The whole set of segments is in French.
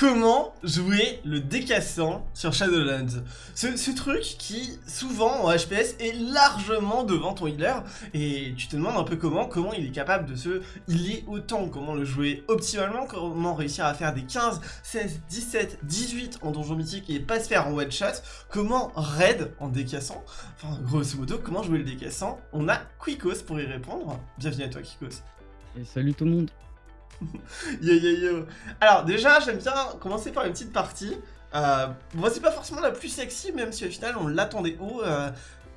comment jouer le décassant sur Shadowlands. Ce, truc qui, souvent en HPS, est largement devant ton healer, et tu te demandes un peu comment, comment il est capable de se healer autant, comment le jouer optimalement, comment réussir à faire des 15, 16, 17, 18 en donjon mythique et pas se faire en one shot, comment raid en décassant, enfin grosso modo, comment jouer le décassant. On a Quicos pour y répondre. Bienvenue à toi Quicos. Et salut tout le monde. yo yo yo. Alors déjà, j'aime bien commencer par une petite partie. Euh, moi, c'est pas forcément la plus sexy, même si au final on l'attendait haut. Euh,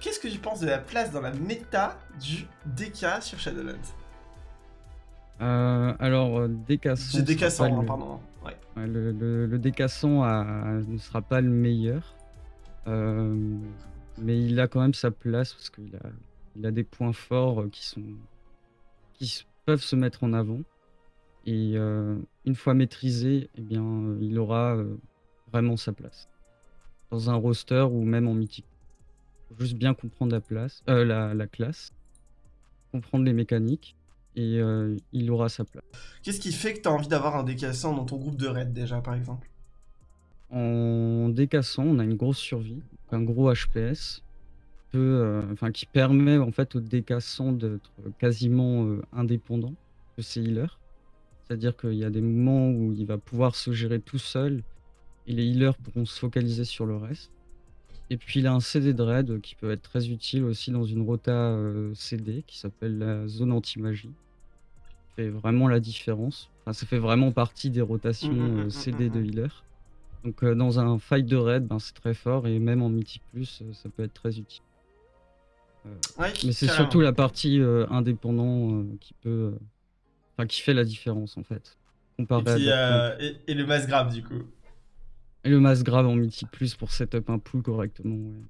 Qu'est-ce que tu penses de la place dans la méta du DK sur Shadowlands? Euh, Alors, euh, décassant. C'est décassant, hein, pardon. Ouais. Ouais, le, le, le, a, ne sera pas le meilleur. Euh, mais il a quand même sa place parce qu'il a, il a des points forts qui sont qui peuvent se mettre en avant. Et euh, une fois maîtrisé, eh bien, euh, il aura euh, vraiment sa place. Dans un roster ou même en mythique. Faut juste bien comprendre la, place, la, la, classe, comprendre les mécaniques, et il aura sa place. Qu'est-ce qui fait que tu as envie d'avoir un décassant dans ton groupe de raid déjà, par exemple? En décassant, on a une grosse survie, un gros HPS, enfin, qui permet en fait au décassant d'être quasiment indépendant de ses healers. C'est-à-dire qu'il y a des moments où il va pouvoir se gérer tout seul et les healers pourront se focaliser sur le reste. Et puis il a un CD de raid qui peut être très utile aussi dans une rota euh, CD qui s'appelle la zone anti-magie. fait vraiment la différence. Enfin, ça fait vraiment partie des rotations Mmh, mmh, euh, mmh, CD de healer. Donc euh, dans un fight de raid, ben, c'est très fort et même en Mythic Plus, euh, ça peut être très utile. Euh, Ouais, mais c'est surtout la partie indépendant qui peut, enfin qui fait la différence en fait. Et, Comparé à puis, d'autres euh, et, et le mass grab du coup. Et le mass grave en mythique plus pour setup un pool correctement. ouais.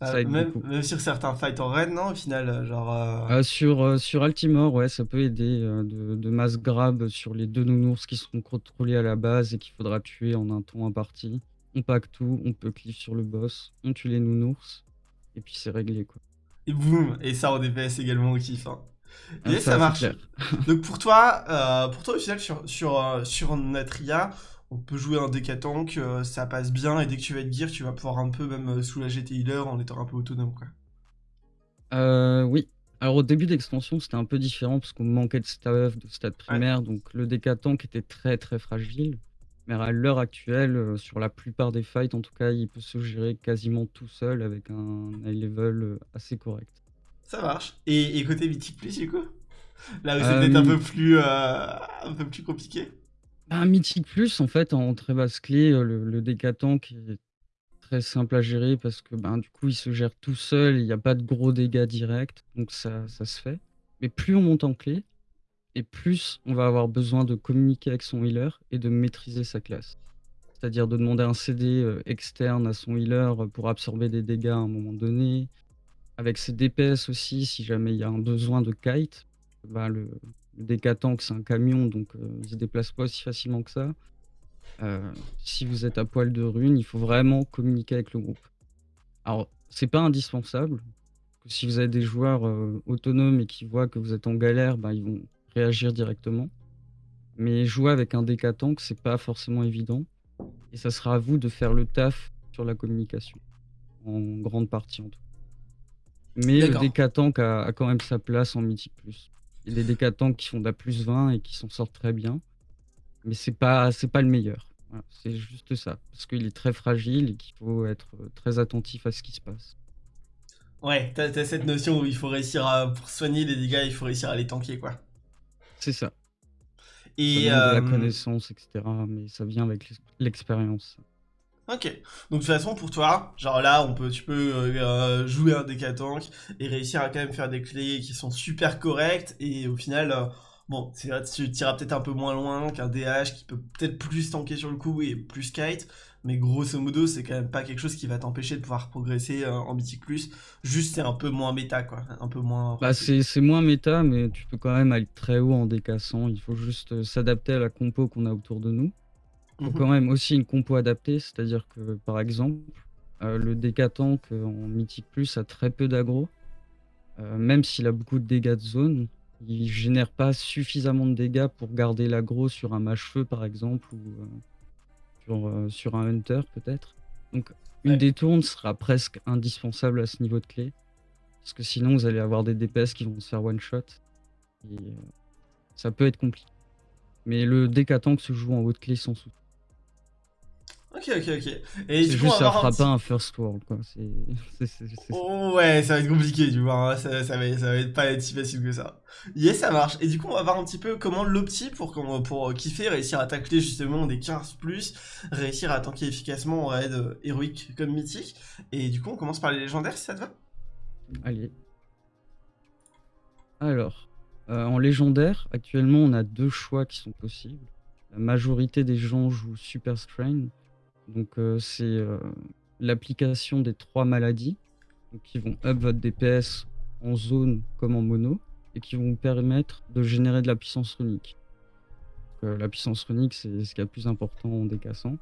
Euh, même, sur certains fights en raid, non, au final, euh, genre... euh, Euh, sur, sur Altimore, ouais, ça peut aider de, de mass grab sur les deux nounours qui seront contrôlés à la base et qu'il faudra tuer en un temps imparti. On pack tout, on peut cliff sur le boss, on tue les nounours, et puis c'est réglé quoi. Et boum, et ça en DPS également au kiff. Hein. Et ça, marche. Donc pour toi, euh, pour toi au final sur, sur, euh, sur notre IA, on peut jouer un décatank, euh, ça passe bien, et dès que tu vas être gear, tu vas pouvoir un peu même soulager tes healers en étant un peu autonome quoi. Euh, oui. Alors au début d'extension, c'était un peu différent parce qu'on manquait de stuff, de stats primaires, donc le décatank était très très fragile. Mais à l'heure actuelle, sur la plupart des fights, en tout cas, il peut se gérer quasiment tout seul avec un high level assez correct. Ça marche. Et, et côté mythique plus du coup? Là où c'est Euh, peut-être un mi- peu plus, euh, un peu plus compliqué? Un Mythic Plus, en fait, en très basse clé, euh, le, le décatank est très simple à gérer parce que ben, du coup, il se gère tout seul, il n'y a pas de gros dégâts directs, donc ça, ça se fait. Mais plus on monte en clé, et plus on va avoir besoin de communiquer avec son healer et de maîtriser sa classe. C'est-à-dire de demander un CD euh, externe à son healer pour absorber des dégâts à un moment donné. Avec ses DPS aussi, si jamais il y a un besoin de kite, bah, le, le décatank c'est un camion, donc euh, il se déplace pas aussi facilement que ça. Euh, si vous êtes à poil de rune, il faut vraiment communiquer avec le groupe. Alors, c'est pas indispensable. Si vous avez des joueurs euh, autonomes et qui voient que vous êtes en galère, bah, ils vont réagir directement. Mais jouer avec un décatank, c'est pas forcément évident. Et ça sera à vous de faire le taf sur la communication. En grande partie, en tout cas. Mais le décatank a, a quand même sa place en Mythic Plus. Il y a des décatanks qui font de la plus 20 et qui s'en sortent très bien. Mais c'est pas, c'est pas le meilleur. Voilà, c'est juste ça. Parce qu'il est très fragile et qu'il faut être très attentif à ce qui se passe. Ouais, t'as t'as cette notion où il faut réussir à, pour soigner les dégâts, il faut réussir à les tanker quoi. C'est ça. La euh, connaissance, etc. Mais ça vient avec l'ex- l'expérience. Ok. Donc de toute façon pour toi, genre là on peut, tu peux euh, euh, jouer un décatank et réussir à quand même faire des clés qui sont super correctes et au final, euh, bon, c'est vrai, tu tireras peut-être un peu moins loin qu'un DH qui peut peut-être plus tanker sur le coup et plus kite, mais grosso modo c'est quand même pas quelque chose qui va t'empêcher de pouvoir progresser euh, en Mythic Plus. Juste c'est un peu moins méta quoi, un peu moins. Bah, c'est moins méta, mais tu peux quand même aller très haut en décassant. Il faut juste s'adapter à la compo qu'on a autour de nous. Il faut Mhm. quand même aussi une compo adaptée, c'est-à-dire que par exemple, euh, le décatank en Mythic Plus a très peu d'aggro. Euh, même s'il a beaucoup de dégâts de zone, il génère pas suffisamment de dégâts pour garder l'aggro sur un mâche-feu par exemple ou, euh, sur, euh, sur un hunter peut-être. Donc une détourne sera presque indispensable à ce niveau de clé. Parce que sinon vous allez avoir des DPS qui vont se faire one shot. Et ça peut être compliqué. Mais le tank se joue en haut de clé sans souci. Ok, ok, ok. Et du coup, ça fera pas un first world, quoi. Oh, ouais, ça va être compliqué, tu vois. Hein. Ça, ça, va, ça va être pas être si facile que ça. Yes, ça marche. Et du coup, on va voir un petit peu comment l'opti pour, pour kiffer, réussir à tacler justement des 15+, réussir à tanker efficacement en raid euh, héroïque comme mythique. Et du coup, on commence par les légendaires, si ça te va? Allez. Alors, euh, en légendaire, actuellement, on a deux choix qui sont possibles. La majorité des gens jouent Super Strain, donc euh, c'est euh, l'application des trois maladies qui vont up votre DPS en zone comme en mono et qui vont vous permettre de générer de la puissance runique. Euh, la puissance runique, c'est ce qui est le plus important en décassant.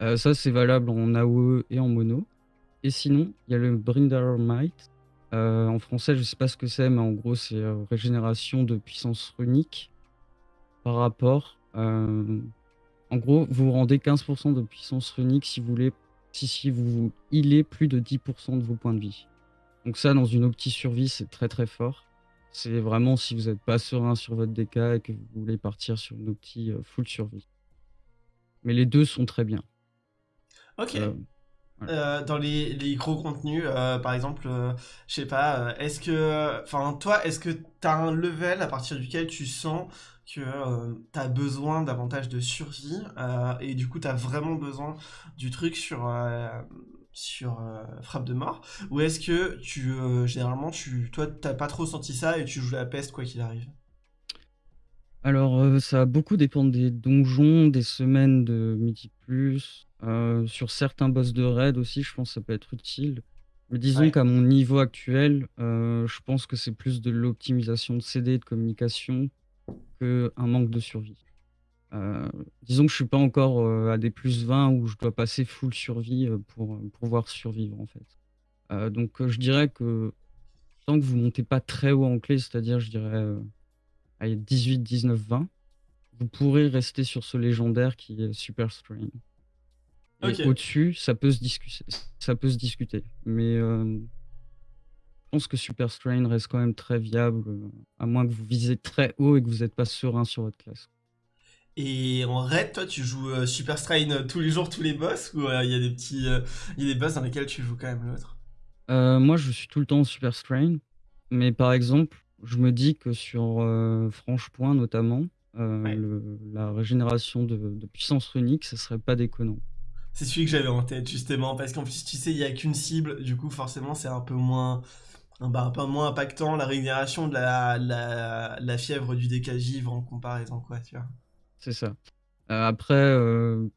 ça, c'est valable en AOE et en mono. Et sinon, il y a le Brinder Might. en français, je sais pas ce que c'est, mais en gros, c'est régénération de puissance runique par rapport en gros, vous rendez 15% de puissance runique si vous voulez, si, si vous healez plus de 10% de vos points de vie. Donc ça, dans une opti survie, c'est très très fort. C'est vraiment si vous n'êtes pas serein sur votre DK et que vous voulez partir sur une opti euh, full survie. Mais les deux sont très bien. Ok. Euh, euh, dans les, gros contenus, par exemple, je sais pas, est-ce que, enfin, toi, est-ce que tu as un level à partir duquel tu sens que euh, tu as besoin davantage de survie euh, et du coup tu as vraiment besoin du truc sur euh, sur frappe de mort? Ou est-ce que tu généralement tu toi t'as pas trop senti ça et tu joues la peste quoi qu'il arrive? Alors ça va beaucoup dépendre des donjons, des semaines de Mythic Plus, sur certains boss de raid aussi je pense que ça peut être utile. Mais disons qu'à mon niveau actuel, je pense que c'est plus de l'optimisation de CD, de communication, un manque de survie. Euh, disons que je suis pas encore euh, à des plus 20 où je dois passer full survie euh, pour, pouvoir survivre en fait. donc je dirais que tant que vous montez pas très haut en clé, c'est-à-dire je dirais 18, 19, 20, vous pourrez rester sur ce légendaire qui est Super Strain. Au-dessus, ça peut se discuter, ça peut se discuter. Mais pense que Super Strain reste quand même très viable, euh, à moins que vous visez très haut et que vous n'êtes pas serein sur votre classe. Et en raid, toi, tu joues euh, Super Strain euh, tous les jours, tous les boss Ou il y a des petits, il y a des boss dans lesquels tu joues quand même l'autre? Moi, je suis tout le temps Super Strain. Mais par exemple, je me dis que sur Franche Point, notamment, la régénération de, de, puissance runique, ça serait pas déconnant. C'est celui que j'avais en tête, justement, parce qu'en plus, tu sais, il y a qu'une cible, du coup, forcément, c'est un peu moins bah, un peu moins impactant la régénération de la, la, fièvre du décagivre en comparaison, quoi, tu vois. C'est ça. Euh, après, euh,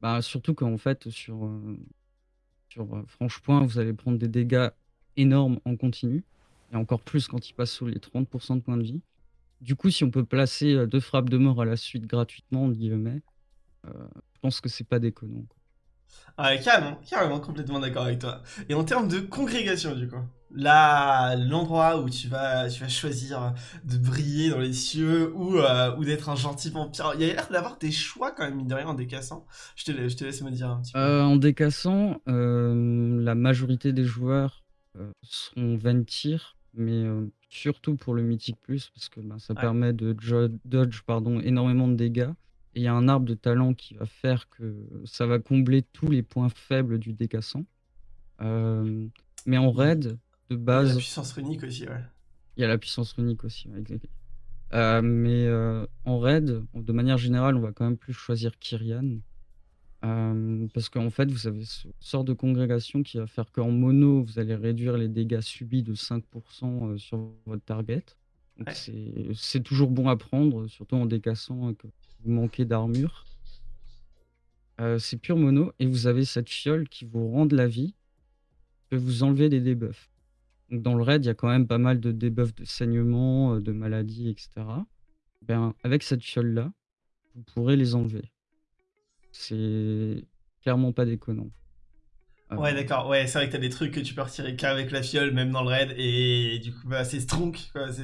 bah, surtout qu'en fait, sur, euh, sur Franche-Point, vous allez prendre des dégâts énormes en continu, et encore plus quand il passe sous les 30% de points de vie. Du coup, si on peut placer deux frappes de mort à la suite gratuitement, je pense que c'est pas déconnant. Quoi. Ah, carrément, carrément, complètement d'accord avec toi. Et en termes de congrégation, du coup là, l'endroit où tu vas, tu vas choisir de briller dans les cieux ou, euh, ou d'être un gentil vampire. Il y a l'air d'avoir des choix quand même, mine de rien, en décassant. Je te, je te laisse me dire un petit peu. Euh, en décassant, euh, la majorité des joueurs seront Ventir, mais surtout pour le Mythic Plus, parce que ben, ça permet de dodge pardon, énormément de dégâts. Et il y a un arbre de talent qui va faire que ça va combler tous les points faibles du décassant. mais en raid, de base. Il y a la puissance runique aussi, ouais. Il y a la puissance runique aussi, exactement. Euh, mais euh, en raid, de manière générale, on va quand même plus choisir Kyrian. Euh, parce qu'en fait, vous avez ce sort de congrégation qui va faire qu'en mono, vous allez réduire les dégâts subis de 5% sur votre target. c'est toujours bon à prendre, surtout en décassant que vous manquez d'armure. c'est pur mono, et vous avez cette fiole qui vous rend de la vie, peut vous enlever des debuffs dans le raid, il y a quand même pas mal de debuffs de saignement, euh, de maladies, etc. Ben, avec cette fiole-là, vous pourrez les enlever. C'est clairement pas déconnant. Euh, ouais, d'accord. Ouais, c'est vrai que t'as des trucs que tu peux retirer qu'avec la fiole, même dans le raid, et du coup, bah, c'est strong,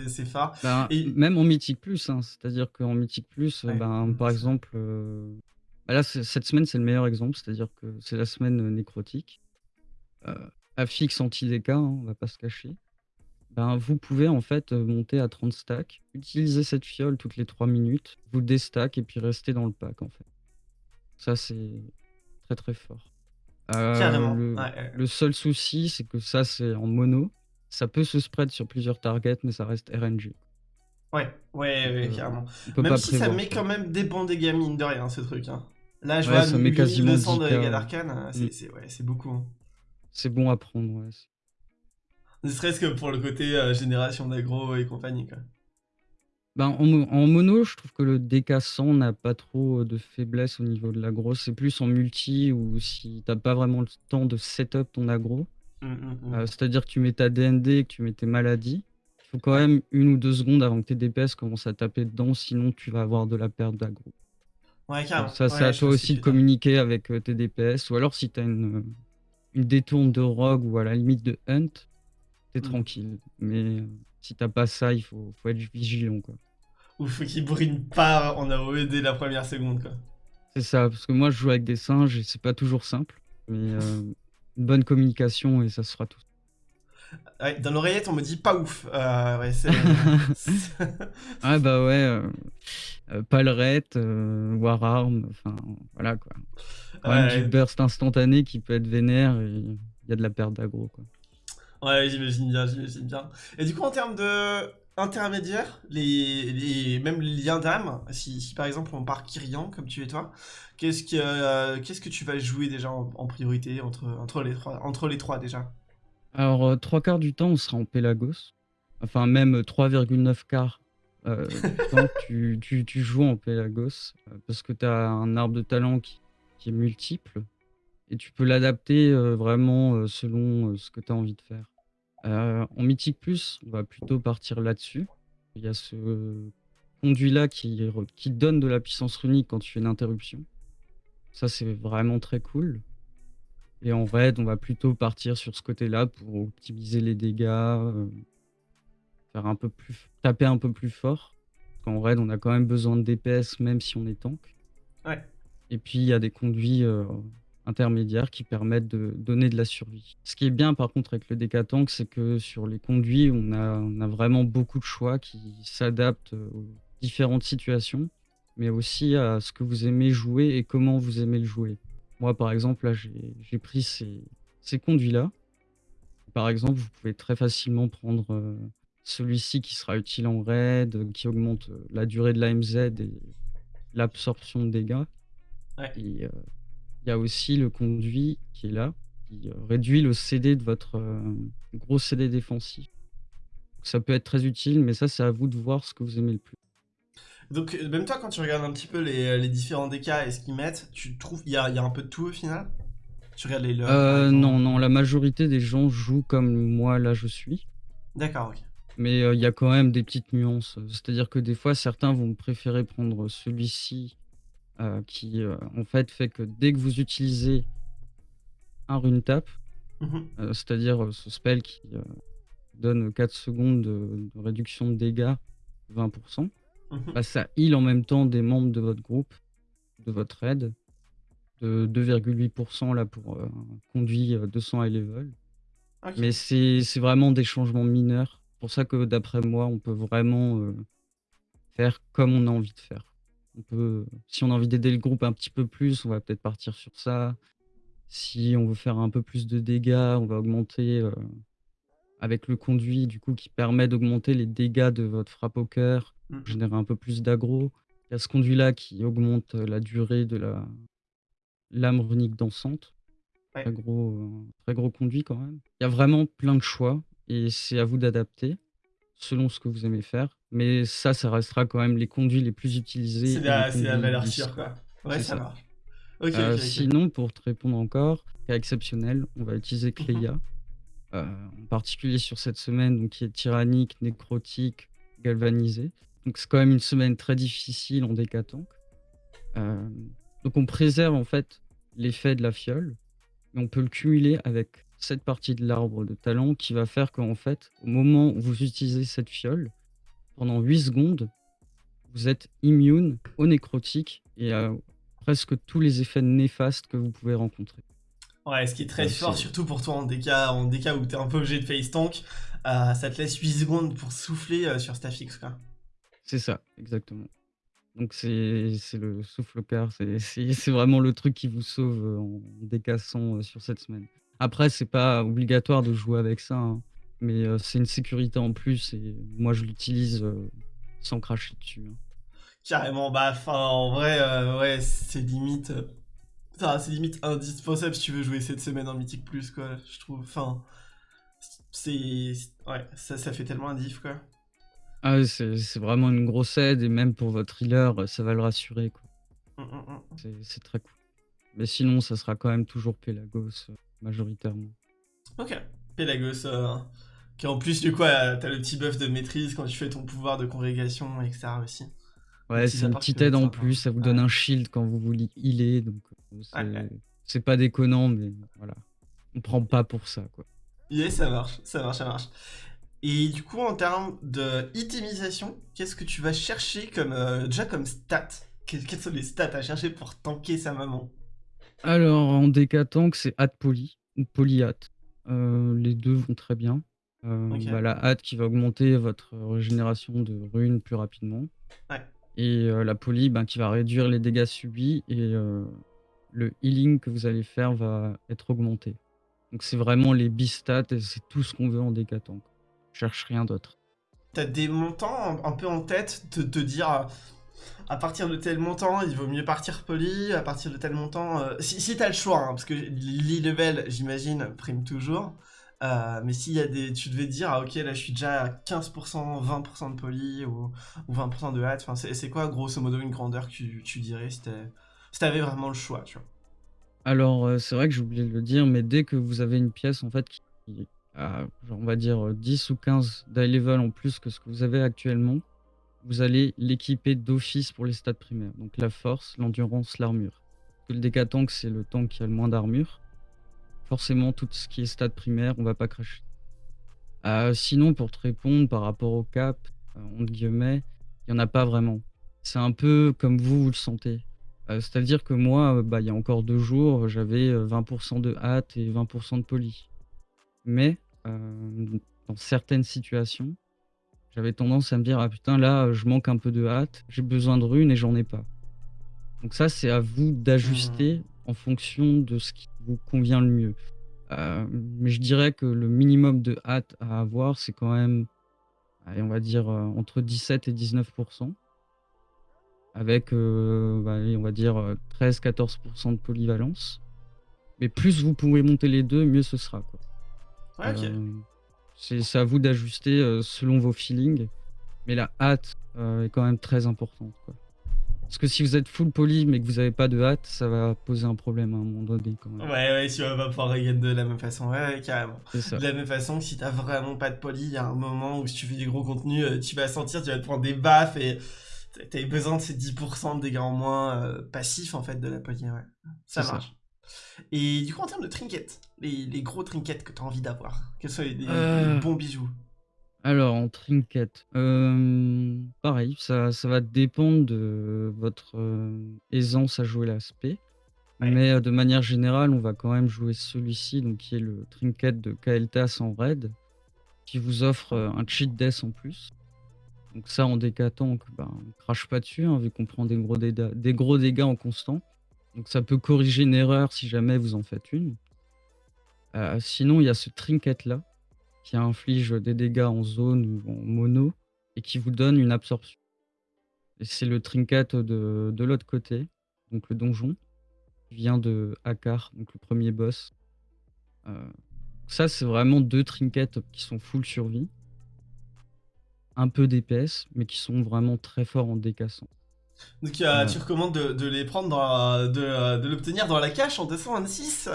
c'est phare. Ben, et... Même en Mythic Plus, hein. c'est-à-dire qu'en Mythic Plus, ben, par exemple, euh, Bah, là, cette semaine, c'est le meilleur exemple, c'est-à-dire que c'est la semaine, heu, nécrotique. Heu, affix anti-DK, hein, on va pas se cacher. Ben, vous pouvez en fait, monter à 30 stacks, utiliser cette fiole toutes les 3 minutes, vous déstack et puis rester dans le pack, en fait. Ça, c'est très, très fort. Carrément, le ouais, le seul souci, c'est que ça, c'est en mono. Ça peut se spread sur plusieurs targets, mais ça reste RNG. Ouais, ouais, ouais, heu, carrément. Même si ça met quand même des bons dégâts, mine de rien, ce truc, hein. Là, je Ouais, vois ça met huit mille deux quasiment cents de 10 K, dégâts d'arcane, heu, Mmh. c'est ouais, beaucoup, hein. C'est bon à prendre, ouais, Ne serait-ce que pour le côté, génération d'aggro et compagnie, quoi. Ben, en mo en mono, je trouve que le DK 100 n'a pas trop, heu, de faiblesse au niveau de l'aggro. C'est plus en multi ou si tu as pas vraiment le temps de set-up ton aggro. Mmh, mmh, Heu, mmh. c'est-à-dire que tu mets ta DND et que tu mets tes maladies. Il faut quand même 1 ou 2 secondes avant que tes DPS commencent à taper dedans, sinon tu vas avoir de la perte d'aggro. Ouais, ça, c'est Ouais, à toi aussi de communiquer avec, heu, tes DPS ou alors si tu as une, une détourne de rogue ou à la limite de hunt, tu es Mmh. tranquille. Mais si tu as pas ça, il faut faut être vigilant, quoi. Ou faut qu'il brine pas en AOE dès la 1re seconde, quoi. C'est ça, parce que moi, je joue avec des singes et c'est pas toujours simple, mais heu, une bonne communication et ça se fera tout Ouais, dans l'oreillette, on me dit: «Pas ouf», heu, ouais, Ah bah, ouais, heu heu, Palrette, heu, Wararm, enfin, voilà, quoi. Quand même du Ouais. burst instantané qui peut être vénère et il y a de la perte d'aggro, quoi. Ouais, j'imagine bien, j'imagine bien. Et du coup, en termes d'intermédiaires, les les même les liens d'âme, si si par exemple on part Kyrian comme tu es toi, qu'est-ce que, heu, qu'est-ce que tu vas jouer déjà en en priorité entre entre les 3 entre les 3 déjà? Alors, heu, 3/4 du temps, on sera en Pelagos. Enfin même 3,9/4, heu, du temps, tu tu tu joues en Pelagos, heu, parce que tu as un arbre de talent qui qui est multiple et tu peux l'adapter, vraiment, selon, ce que tu as envie de faire. En Mythique Plus, on va plutôt partir là-dessus. Il y a ce conduit-là qui donne de la puissance runique quand tu fais une interruption. Ça, c'est vraiment très cool. Et en Raid, on va plutôt partir sur ce côté-là pour optimiser les dégâts, heu faire un peu plus taper un peu plus fort. Qu'en Raid, on a quand même besoin de DPS même si on est tank. Ouais. Et puis il y a des conduits, heu, intermédiaires qui permettent de donner de la survie. Ce qui est bien par contre avec le tank, c'est que sur les conduits, on a on a vraiment beaucoup de choix qui s'adaptent, heu, aux différentes situations, mais aussi à ce que vous aimez jouer et comment vous aimez le jouer. Moi, par exemple, là, j'ai pris ces ces conduits-là. Par exemple, vous pouvez très facilement prendre, heu, celui-ci qui sera utile en Raid, heu, qui augmente, la durée de l'AMZ et l'absorption de dégâts. Ouais. Et heu, il y a aussi le conduit qui est là, qui, heu, réduit le CD de votre, hem, gros CD défensif. Ça peut être très utile, mais ça, c'est à vous de voir ce que vous aimez le plus. Donc, heu, même toi, quand tu regardes un petit peu les, les différents DK et ce qu'ils mettent, tu trouves il y y a un peu de tout au final? Tu regardes les par Heu, non, non, la majorité des gens jouent comme moi, là, je suis. D'accord, OK. Mais il y a quand même des petites nuances, c'est-à-dire que des fois, certains vont préférer prendre celui-ci, heu, qui, heu, en fait, fait que dès que vous utilisez un rune tap, Mmh mh. heu, c'est-à-dire, ce spell qui, donne 4 secondes de de réduction de dégâts, 20 %, Mmh mh. bah, ça heal en même temps des membres de votre groupe, de votre raid, de 2,8 % là pour, conduit, heu, 200 high level. Mais c'est c'est vraiment des changements mineurs. Pour ça que d'après moi, on peut vraiment, faire comme on a envie de faire. On peut si on a envie d'aider le groupe un petit peu plus, on va peut-être partir sur ça. Si on veut faire un peu plus de dégâts, on va augmenter, heu, avec le conduit du coup qui permet d'augmenter les dégâts de votre frappe au cœur, Mmh mh. générer un peu plus d'aggro. Il y a ce conduit-là qui augmente, heu, la durée de la lame runique dansante. Ouais. Très gros, heu, très gros conduit quand même. Il y a vraiment plein de choix et c'est à vous d'adapter, selon ce que vous aimez faire. Mais ça, ça restera quand même les conduits les plus utilisés la c'est la conduits valeur sûre, quoi. Ouais, ça ça. marche. OK. sinon pour te répondre encore, cas exceptionnel, on va utiliser Mmh mh. Cleia. Heu, en particulier sur cette semaine, donc qui est tyrannique, nécrotique, galvanisée. Donc c'est quand même une semaine très difficile en tank. Hem, donc on préserve en fait l'effet de la fiole, mais on peut le cumuler avec cette partie de l'arbre de talent qui va faire qu'en fait, au moment où vous utilisez cette fiole, pendant 8 secondes, vous êtes immune au nécrotique et à presque tous les effets néfastes que vous pouvez rencontrer. Ouais, ce qui est très Ouais, fort, surtout pour toi en DK, en où t'es un peu obligé de face tank, euh, ça te laisse 8 secondes pour souffler euh, sur Staffix, quoi. c'est ça, exactement. Donc c'est c'est le souffle au quart, c'est c'est c'est vraiment le truc qui vous sauve, heu, en décassant, heu, sur cette semaine. Après, c'est pas obligatoire de jouer avec ça, hein, mais heu, c'est une sécurité en plus et moi je l'utilise, heu, sans cracher dessus, hein. Carrément, bah, enfin, en vrai, euh, ouais, c'est limite. euh, Enfin, c'est limite indispensable si tu veux jouer cette semaine en Mythique Plus, quoi, je trouve. Enfin, c'est. Ouais, ça, ça fait tellement un diff, quoi. Ah ouais, c'est c'est vraiment une grosse aide et même pour votre healer, ça va le rassurer, quoi. Mm, mm, mm. C'est c'est très cool. Mais sinon, ça sera quand même toujours Pelagos, majoritairement. Ok. Pelagos, euh, qui en plus, du coup, euh, t'as le petit buff de maîtrise quand tu fais ton pouvoir de congrégation, etc. aussi. Ouais, c'est une petite aide en plus, ça vous donne Ouais. un shield quand vous voulez healer, donc ouais. c'est pas déconnant, mais voilà. On prend pas pour ça, quoi. Yeah, ça marche, ça marche, ça marche. Et du coup, en termes de itemisation, qu'est-ce que tu vas chercher comme, euh, déjà comme stat Que- Quelles sont les stats à chercher pour tanker sa maman? Alors, en DK tank, c'est hâte poly ou poly hâte. Heu, les 2 vont très bien. Bah, la hâte qui va augmenter votre régénération de runes plus rapidement Ouais. et heu, la poly, ben, qui va réduire les dégâts subis et heu, le healing que vous allez faire va être augmenté. Donc c'est vraiment les bistats et c'est tout ce qu'on veut en DK tank. Je cherche rien d'autre. T'as des montants un, peu en tête de te dire euh, à partir de tel montant, il vaut mieux partir poli, à partir de tel montant. euh, si si t'as le choix, hein, parce que l'e-level, j'imagine, prime toujours. Euh, mais s'il y a des. Tu devais dire, ah ok, là je suis déjà à 15%, 20% de poli ou, ou 20% de hâte. C'est quoi, grosso modo, une grandeur que tu, dirais si t'avais si vraiment le choix, Alors, heu, c'est vrai que j'ai oublié de le dire, mais dès que vous avez une pièce en fait qui a, on va dire, heu, 10 ou 15 d'high level en plus que ce que vous avez actuellement, vous allez l'équiper d'office pour les stats primaires. Donc la force, l'endurance, l'armure. Le DK tank, c'est le tank qui a le moins d'armure. Forcément, tout ce qui est stats primaires, on va pas cracher. Heu, sinon pour te répondre par rapport au cap, heu, entre guillemets, il y en a pas vraiment. C'est un peu comme vous, vous le sentez. Heu, c'est-à-dire que moi, heu, bah, il y a encore 2 jours, j'avais, heu, 20 de hâte et 20% de poly. Mais, dans certaines situations, j'avais tendance à me dire: «Ah putain là, je manque un peu de hâte, j'ai besoin de runes et j'en ai pas». Donc ça, c'est à vous d'ajuster en fonction de ce qui vous convient le mieux. Heu, mais je dirais que le minimum de hâte à avoir, c'est quand même, allez, on va dire, heu, entre 17 et 19% avec, heu, bah, allez, on va dire, heu, 13-14% de polyvalence. Mais plus vous pouvez monter les 2, mieux ce sera, quoi. Ouais, ok. C'est à vous d'ajuster, heu, selon vos feelings, mais la hâte, heu, est quand même très importante, quoi. Parce que si vous êtes full poly, mais que vous avez pas de hâte, ça va poser un problème à un moment donné, quand même. Ouais, ouais, tu vas pas pouvoir regain de la même façon. Ouais, ouais, carrément. De la même façon que si t'as vraiment pas de poli, il y a un moment où si tu fais des gros contenus, euh, tu vas sentir, tu vas te prendre des baffes et t'as- besoin de ces 10% de dégâts en moins euh, passifs en fait de la poli. Ouais, ça ça. Et du coup, en termes de trinkets, les, les gros trinkets que t'as envie d'avoir, quels sont les, les- Euh. les bons bijoux? Alors en trinket, hem, pareil, ça ça va dépendre de votre, heu, aisance à jouer l'aspect. Ouais. Mais, de manière générale, on va quand même jouer celui-ci, donc qui est le trinket de Kael'thas en raid, qui vous offre, un cheat death en plus. Donc ça, en DK tank, ben, on crache pas dessus, hein, vu qu'on prend des gros des gros dégâts en constant. Donc ça peut corriger une erreur si jamais vous en faites une. Heu, sinon, il y a ce trinket-là, qui inflige des dégâts en zone ou en mono et qui vous donne une absorption. Et c'est le trinket de l'autre côté, donc le donjon, qui vient de Akkar, donc le premier boss. Heu, ça, c'est vraiment 2 trinkets qui sont full survie. Un peu DPS, mais qui sont vraiment très forts en décassant. Donc euh, Ouais. tu recommandes de, de les prendre dans la- de, euh, de l'obtenir dans la cache en 226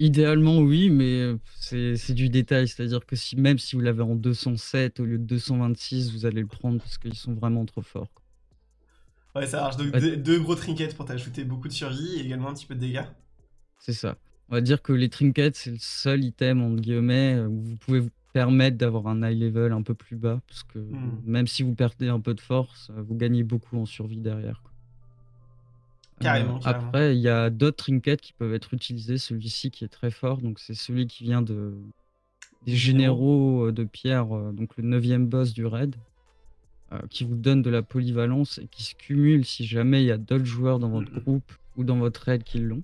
Idéalement, oui, mais heu, c'est du détail. C'est-à-dire que si même si vous l'avez en 207 au lieu de 226, vous allez le prendre parce qu'ils sont vraiment trop forts, quoi. Ouais, ça marche. Donc deux, deux gros trinkets pour t'ajouter beaucoup de survie et également un petit peu de dégâts. C'est ça. On va dire que les trinkets, c'est le seul item entre guillemets, où vous pouvez vous permettre d'avoir un high level un peu plus bas parce que Mmh. même si vous perdez un peu de force, vous gagnez beaucoup en survie derrière, quoi. Carrément, carrément. après, il y a d'autres trinkets qui peuvent être utilisés. Celui-ci qui est très fort, donc c'est celui qui vient de des généraux? généraux, de pierre, heu, donc le neuvième boss du raid, qui vous donne de la polyvalence et qui se cumule si jamais il y a d'autres joueurs dans votre mh. groupe ou dans votre raid qui l'ont.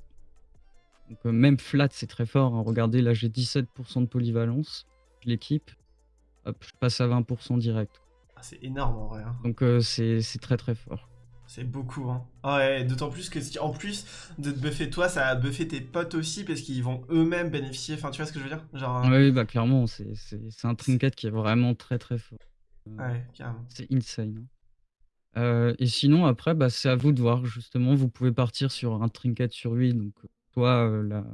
Donc même flat, c'est très fort, hein. Regardez, là, j'ai 17% de polyvalence, l'équipe, hop, je passe à 20% direct. Ah, c'est énorme en vrai, hein. Donc heu, c'est très, très fort. C'est beaucoup, hein. Ah ouais, d'autant plus que si en plus de te buffer toi, ça va buffer tes potes aussi parce qu'ils vont eux-mêmes bénéficier. Enfin, tu vois ce que je veux dire? Genre, Oui, heu, oui, bah, clairement, c'est un trinket qui est vraiment très, très fort. Heu, ouais, carrément. c'est insane, hein. Heu et sinon après, bah, c'est à vous de voir justement. Vous pouvez partir sur un trinket sur lui, donc heu, soit, heu, la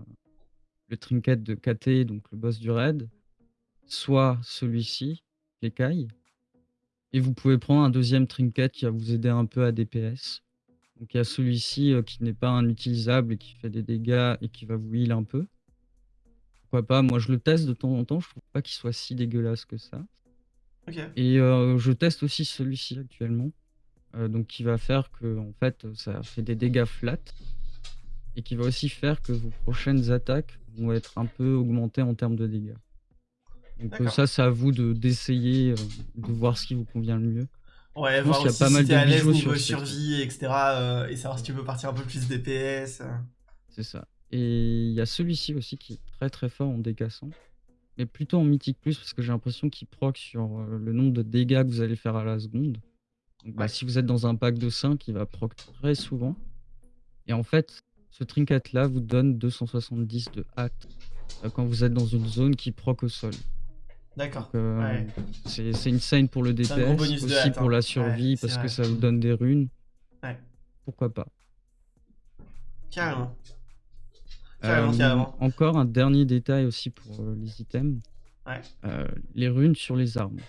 le trinket de KT, donc le boss du raid, soit celui-ci, l'écaille et vous pouvez prendre un deuxième trinket qui va vous aider un peu à DPS. Donc il y a celui-ci, heu, qui n'est pas inutilisable et qui fait des dégâts et qui va vous heal un peu. Pourquoi pas? Moi, je le teste de temps en temps, je trouve pas qu'il soit si dégueulasse que ça et heu, je teste aussi celui-ci actuellement, heu, donc qui va faire que en fait, ça fait des dégâts flat et qui va aussi faire que vos prochaines attaques vont être un peu augmentées en termes de dégâts. Donc D'accord. ça, c'est à vous de d'essayer, heu, de voir ce qui vous convient le mieux. Je Ouais, pense voir y a aussi pas si mal tu de es à l'aise bijoux niveau sur survie et cetera, heu et savoir si tu peux partir un peu plus DPS, c'est ça et il y a celui-ci aussi qui est très, très fort en décassant, mais plutôt en mythique plus parce que j'ai l'impression qu'il proc sur, le nombre de dégâts que vous allez faire à la seconde. Donc bah, Ouais. si vous êtes dans un pack de 5, il va proc très souvent et en fait, ce trinket là vous donne 270 de hâte, quand vous êtes dans une zone qui proc au sol. D'accord. Ouais. c'est c'est insane pour le un DPS, bonus aussi pour la survie parce que ça vous donne des runes. Ouais. Pourquoi pas? Carrément. Carrément, Hem, carrément. encore un dernier détail aussi pour, heu, les items, Ouais. les runes sur les armes.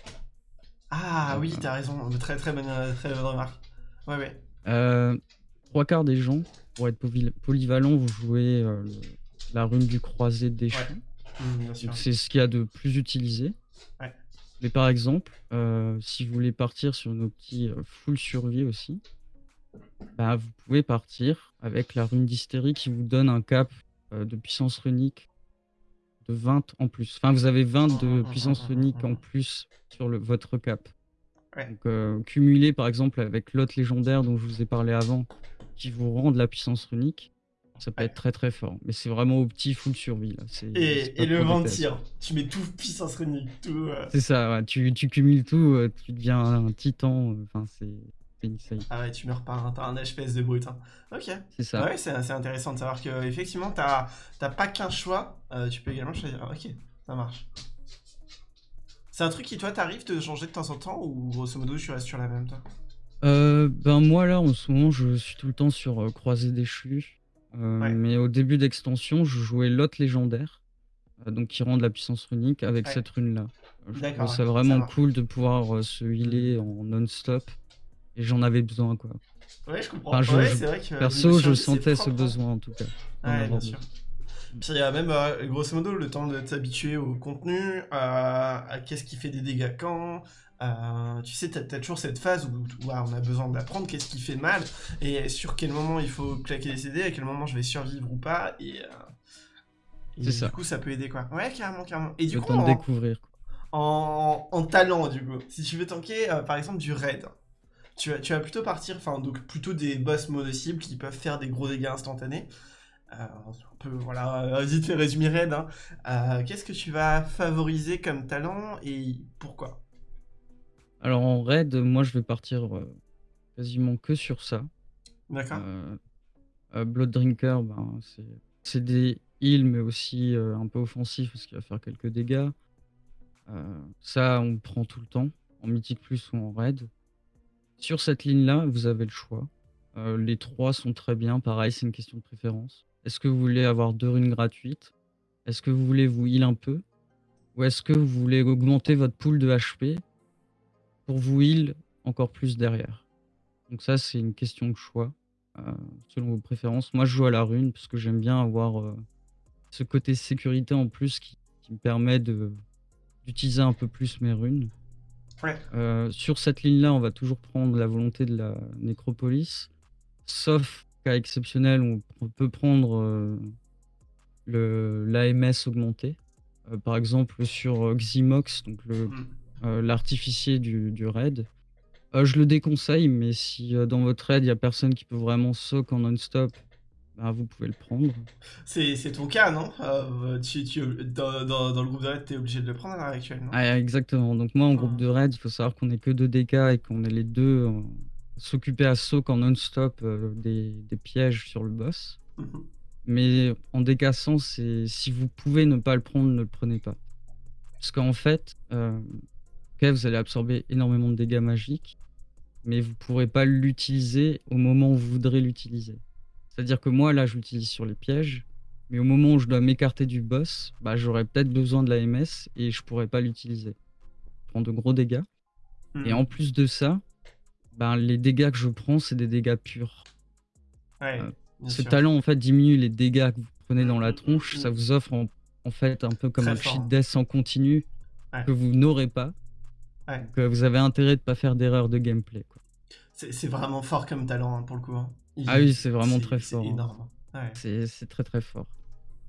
Ah oui, tu Heu as raison, très, très bonne, très bonne remarque. Ouais, ouais. Heu, 3/4 des gens, pour être polyvalent, vous jouez, la rune du croisé Ouais. déchu. Mmh, c'est ce qu'il y a de plus utilisé. Ouais. Mais par exemple, heu, si vous voulez partir sur nos petits, heu, full survie aussi, bah, vous pouvez partir avec la rune d'hystérie qui vous donne un cap, heu, de puissance runique de 20 en plus. Enfin, vous avez 20 Mmh mh, de mmh mh, puissance mh, runique en plus sur le votre cap. Ouais. Donc cumulé par exemple avec l'autre légendaire dont je vous ai parlé avant, qui vous rend de la puissance runique, ça peut Ouais. être très, très fort. Mais c'est vraiment au petit full survie là, Et le pour vent de DPS. tir, tu mets tout puissance runique, tout, heu C'est ça, ouais, tu tu cumules tout, heu, tu deviens un un titan, heu, enfin c'est. Ah ouais, tu meurs pas, hein, tu as un HPS de brut, hein. OK. C'est ça. Ouais, c'est intéressant de savoir qu'effectivement, tu as tu as pas qu'un choix, tu peux également choisir. OK, ça marche. C'est un truc qui, toi, t'arrive de changer de temps en temps ou grosso modo, tu restes sur la même, toi? Heu, ben, moi là, en ce moment, je suis tout le temps sur, heu, croisé déchu, Ouais. mais au début d'extension, je jouais l'autre légendaire, heu, donc qui rend de la puissance runique avec Ouais. cette rune là. Heu, je ça ça vraiment cool de pouvoir, heu, se healer en non-stop et j'en avais besoin, quoi. Ouais, je Enfin, comprends. je Ouais, je c'est vrai que niveau perso, je sentais ce propre, hein. besoin en tout cas, Ouais, bien sûr. Puis il y a même, grosso modo, le temps de t'habituer au contenu, à à qu'est-ce qui fait des dégâts quand, heu, tu sais, tu as toujours cette phase où où ah, on a besoin d'apprendre qu'est-ce qui fait mal et sur quel moment il faut claquer les CD, à quel moment je vais survivre ou pas et et du ça. coup, ça peut aider, quoi. Ouais, carrément, carrément et du coup, en découvrir, en en talent, du coup, si tu veux tanker, heu, par exemple, du raid, tu vas tu vas plutôt partir enfin, donc plutôt des boss mono-cibles qui peuvent faire des gros dégâts instantanés. Heu, c'est un peu, voilà, vite fait résumé raid, hein. Qu'est-ce que tu vas favoriser comme talent et pourquoi? Alors en raid, moi je vais partir, heu, quasiment que sur ça. D'accord. Heu heu, Blood Drinker, ben, c'est des heals, mais aussi, un peu offensif parce qu'il va faire quelques dégâts. Ça, on prend tout le temps, en mythique plus ou en raid. Sur cette ligne-là, vous avez le choix. Les 3 sont très bien, pareil, c'est une question de préférence. Est-ce que vous voulez avoir 2 runes gratuites? Est-ce que vous voulez vous heal un peu? Ou est-ce que vous voulez augmenter votre pool de HP pour vous heal encore plus derrière? Donc ça, c'est une question de choix, heu, selon vos préférences. Moi, je joue à la rune parce que j'aime bien avoir, heu, ce côté sécurité en plus qui qui me permet d'utiliser un peu plus mes runes. Ouais. Heu, sur cette ligne-là, on va toujours prendre la volonté de la nécropolis, sauf cas exceptionnel, on on peut prendre, l'AMS augmenté. Par exemple sur, Xymox, donc le, Mmh. Heu, l'artificier du du raid. Heu, je le déconseille, mais si, heu, dans votre raid, il y a personne qui peut vraiment soak en non-stop, bah, vous pouvez le prendre. C'est ton cas, non? Tu tu dans dans dans le groupe de raid, tu es obligé de le prendre à l'heure actuelle, non? Ah, exactement. Donc moi, en groupe Mmh. de raid, il faut savoir qu'on est que 2 DK et qu'on est les 2 en s'occuper à soak en non-stop, des des pièges sur le boss. Mmh mh. Mais en 100, c'est si vous pouvez ne pas le prendre, ne le prenez pas. Parce qu'en fait, OK, vous allez absorber énormément de dégâts magiques, mais vous pourrez pas l'utiliser au moment où vous voudrez l'utiliser. C'est-à-dire que moi, là, je l'utilise sur les pièges, mais au moment où je dois m'écarter du boss, bah, j'aurais peut-être besoin de l'AMS et je pourrais pas l'utiliser. Je prends de gros dégâts et Mmh. en plus de ça, ben, les dégâts que je prends, c'est des dégâts purs. Ouais, bien ce sûr. talent, en fait, diminue les dégâts que vous prenez dans la mh, mmh tronche. Ça vous offre en en fait un peu comme Très un fort, cheat death en continu Ouais. que vous n'aurez pas. Ouais. Donc, heu, vous avez intérêt de pas faire d'erreur de gameplay, quoi. C'est c'est vraiment fort comme talent, hein, pour le coup, hein. Ah oui, c'est vraiment c'est très c'est fort, hein. énorme, hein. Ouais. C'est c'est très, très fort.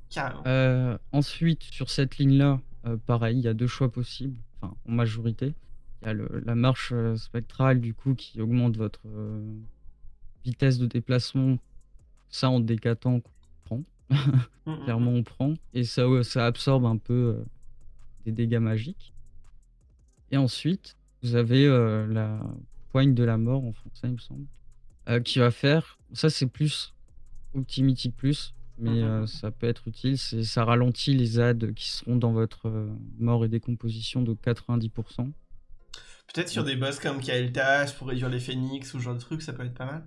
Carrément. Heu, ensuite, sur cette ligne-là, heu, pareil, il y a 2 choix possibles, enfin, en majorité. Il y a le la marche, spectrale, du coup, qui augmente votre, vitesse de déplacement. Ça, en DK tank, on prend. Mmh mh, Clairement, mmh. on prend et ça, ça absorbe un peu, des dégâts magiques. Et ensuite, vous avez, heu, la poigne de la mort en français, il me semble, heu, qui va faire ça, c'est plus mythique plus, mais, mh, heu, mmh. ça peut être utile. C'est ça ralentit les ZAD qui seront dans votre, mort et décomposition de 90 %. Peut-être sur des boss comme Kael'thas pour réduire les phénix ou ce genre de truc, ça peut être pas mal?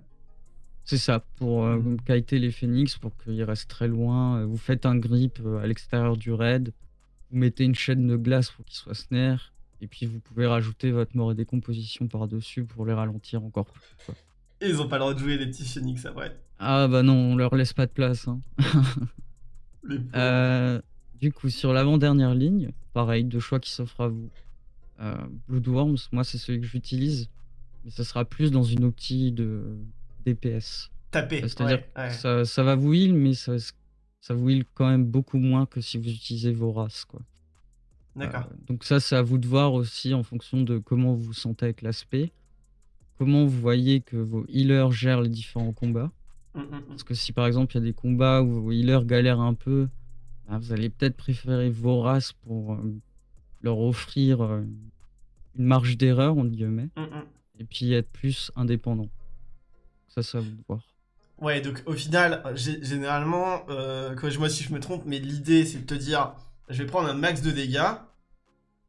C'est ça, pour, heu, Mmh. kiter les phénix, pour qu'ils restent très loin, vous faites un grip, à l'extérieur du raid. Vous mettez une chaîne de glace pour qu'ils soient snare et puis vous pouvez rajouter votre mort et décomposition par-dessus pour les ralentir encore plus, quoi. Et ils ont pas le droit de jouer les petits phénix après? Ah bah non, on leur laisse pas de place, hein. Heu, du coup, sur l'avant-dernière ligne, pareil, 2 choix qui s'offrent à vous. Heu, Bloodworms, moi, c'est celui que j'utilise, mais ça sera plus dans une optique de DPS. Taper, c'est-à-dire ouais, que ouais. ça ça va vous heal, mais ça ça vous heal quand même beaucoup moins que si vous utilisez Vorace, quoi. D'accord. donc ça, c'est à vous de voir aussi en fonction de comment vous vous sentez avec l'aspect. Comment vous voyez que vos healers gèrent les différents combats. Mmh mh, Parce mmh. que si, par exemple, il y a des combats où vos healers galèrent un peu, bah, vous allez peut-être préférer Vorace pour, hem, leur offrir, heu, «une marge d'erreur» entre guillemets mh. et puis être plus indépendant. Ça, c'est à vous de voir. Ouais, donc au final, généralement, heu, corrige-moi si je me trompe, mais l'idée, c'est de te dire: «Je vais prendre un max de dégâts,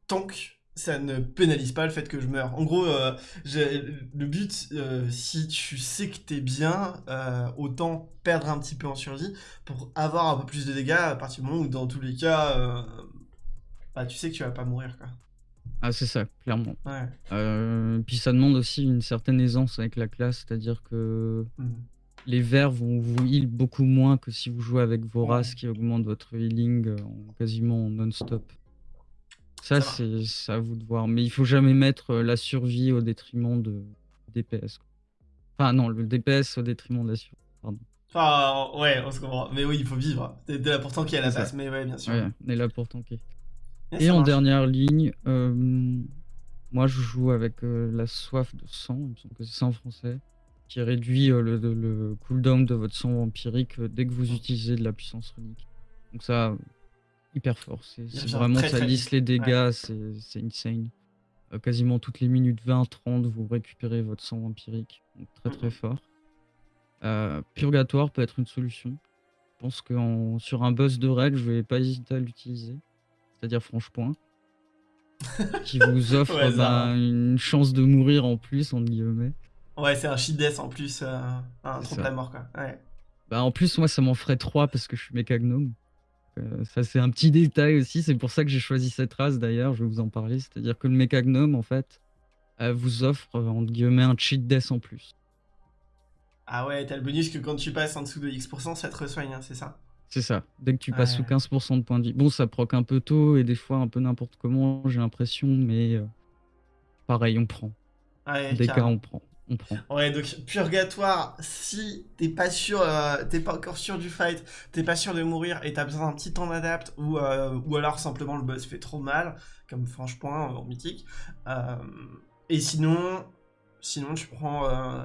tant que ça ne pénalise pas le fait que je meure». En gros, j'ai le but, heu, si tu sais que tu es bien, heu, autant perdre un petit peu en survie pour avoir un peu plus de dégâts à partir du moment où dans tous les cas, bah, tu sais que tu vas pas mourir, quoi. Ah, c'est ça, clairement. Ouais. Puis ça demande aussi une certaine aisance avec la classe, c'est-à-dire que Mmh. les verts vont vous heal beaucoup moins que si vous jouez avec Vorace Ouais. qui augmente votre healing, en quasiment non-stop. Ça, c'est à vous de voir, mais il faut jamais mettre, heu, la survie au détriment de DPS, quoi. Enfin non, le DPS au détriment de la survie, pardon. Enfin, ouais, on se comprend. Mais oui, il faut vivre. Tu es tu es là pour tanker à la base, mais ouais, bien sûr. Ouais, on est là pour tanker. Et en marche. dernière ligne, hem, moi, je joue avec, la soif de sang, il me semble que c'est ça en français, qui réduit, le cooldown de votre sang vampirique, dès que vous utilisez de la puissance runique. Donc ça, hyper fort, c'est vraiment très, ça lisse les dégâts, c'est c'est insane. Heu, quasiment toutes les minutes 20-30, vous récupérez votre sang vampirique, donc très, très mh. fort. Heu, Purgatoire peut être une solution. Je pense qu'en sur un boss de raid, je vais pas hésiter à l'utiliser, c'est-à-dire Franche-Point. Qui vous offre, ben, «une chance de mourir en plus» entre guillemets. Ouais, c'est un cheat death en plus, heu, un trompe la mort, quoi. Ouais. Bah, en plus, moi, ça m'en ferait 3 parce que je suis méca Heu, ça, c'est un petit détail aussi, c'est pour ça que j'ai choisi cette race d'ailleurs, je vais vous en parler. C'est-à-dire que le méca gnome, en fait, vous offre, heu, entre guillemets, «un cheat death» en plus. Ah ouais, tu as le bonus que quand tu passes en dessous de X %, ça te resoigne, hein, c'est ça? C'est ça. Dès que tu passes sous Ouais. 15 % de points de vie. Bon, ça proc un peu tôt et des fois un peu n'importe comment, j'ai l'impression, mais, heu, pareil, on prend. En Ouais, DK, on carrément. prend. On prend. Ouais, donc purgatoire, si t'es pas sûr, euh, t'es pas encore sûr du fight, t'es pas sûr de mourir et t'as besoin d'un petit temps d'adapt ou, euh, ou alors simplement le boss fait trop mal, comme franchement en mythique. Euh, et sinon, sinon tu prends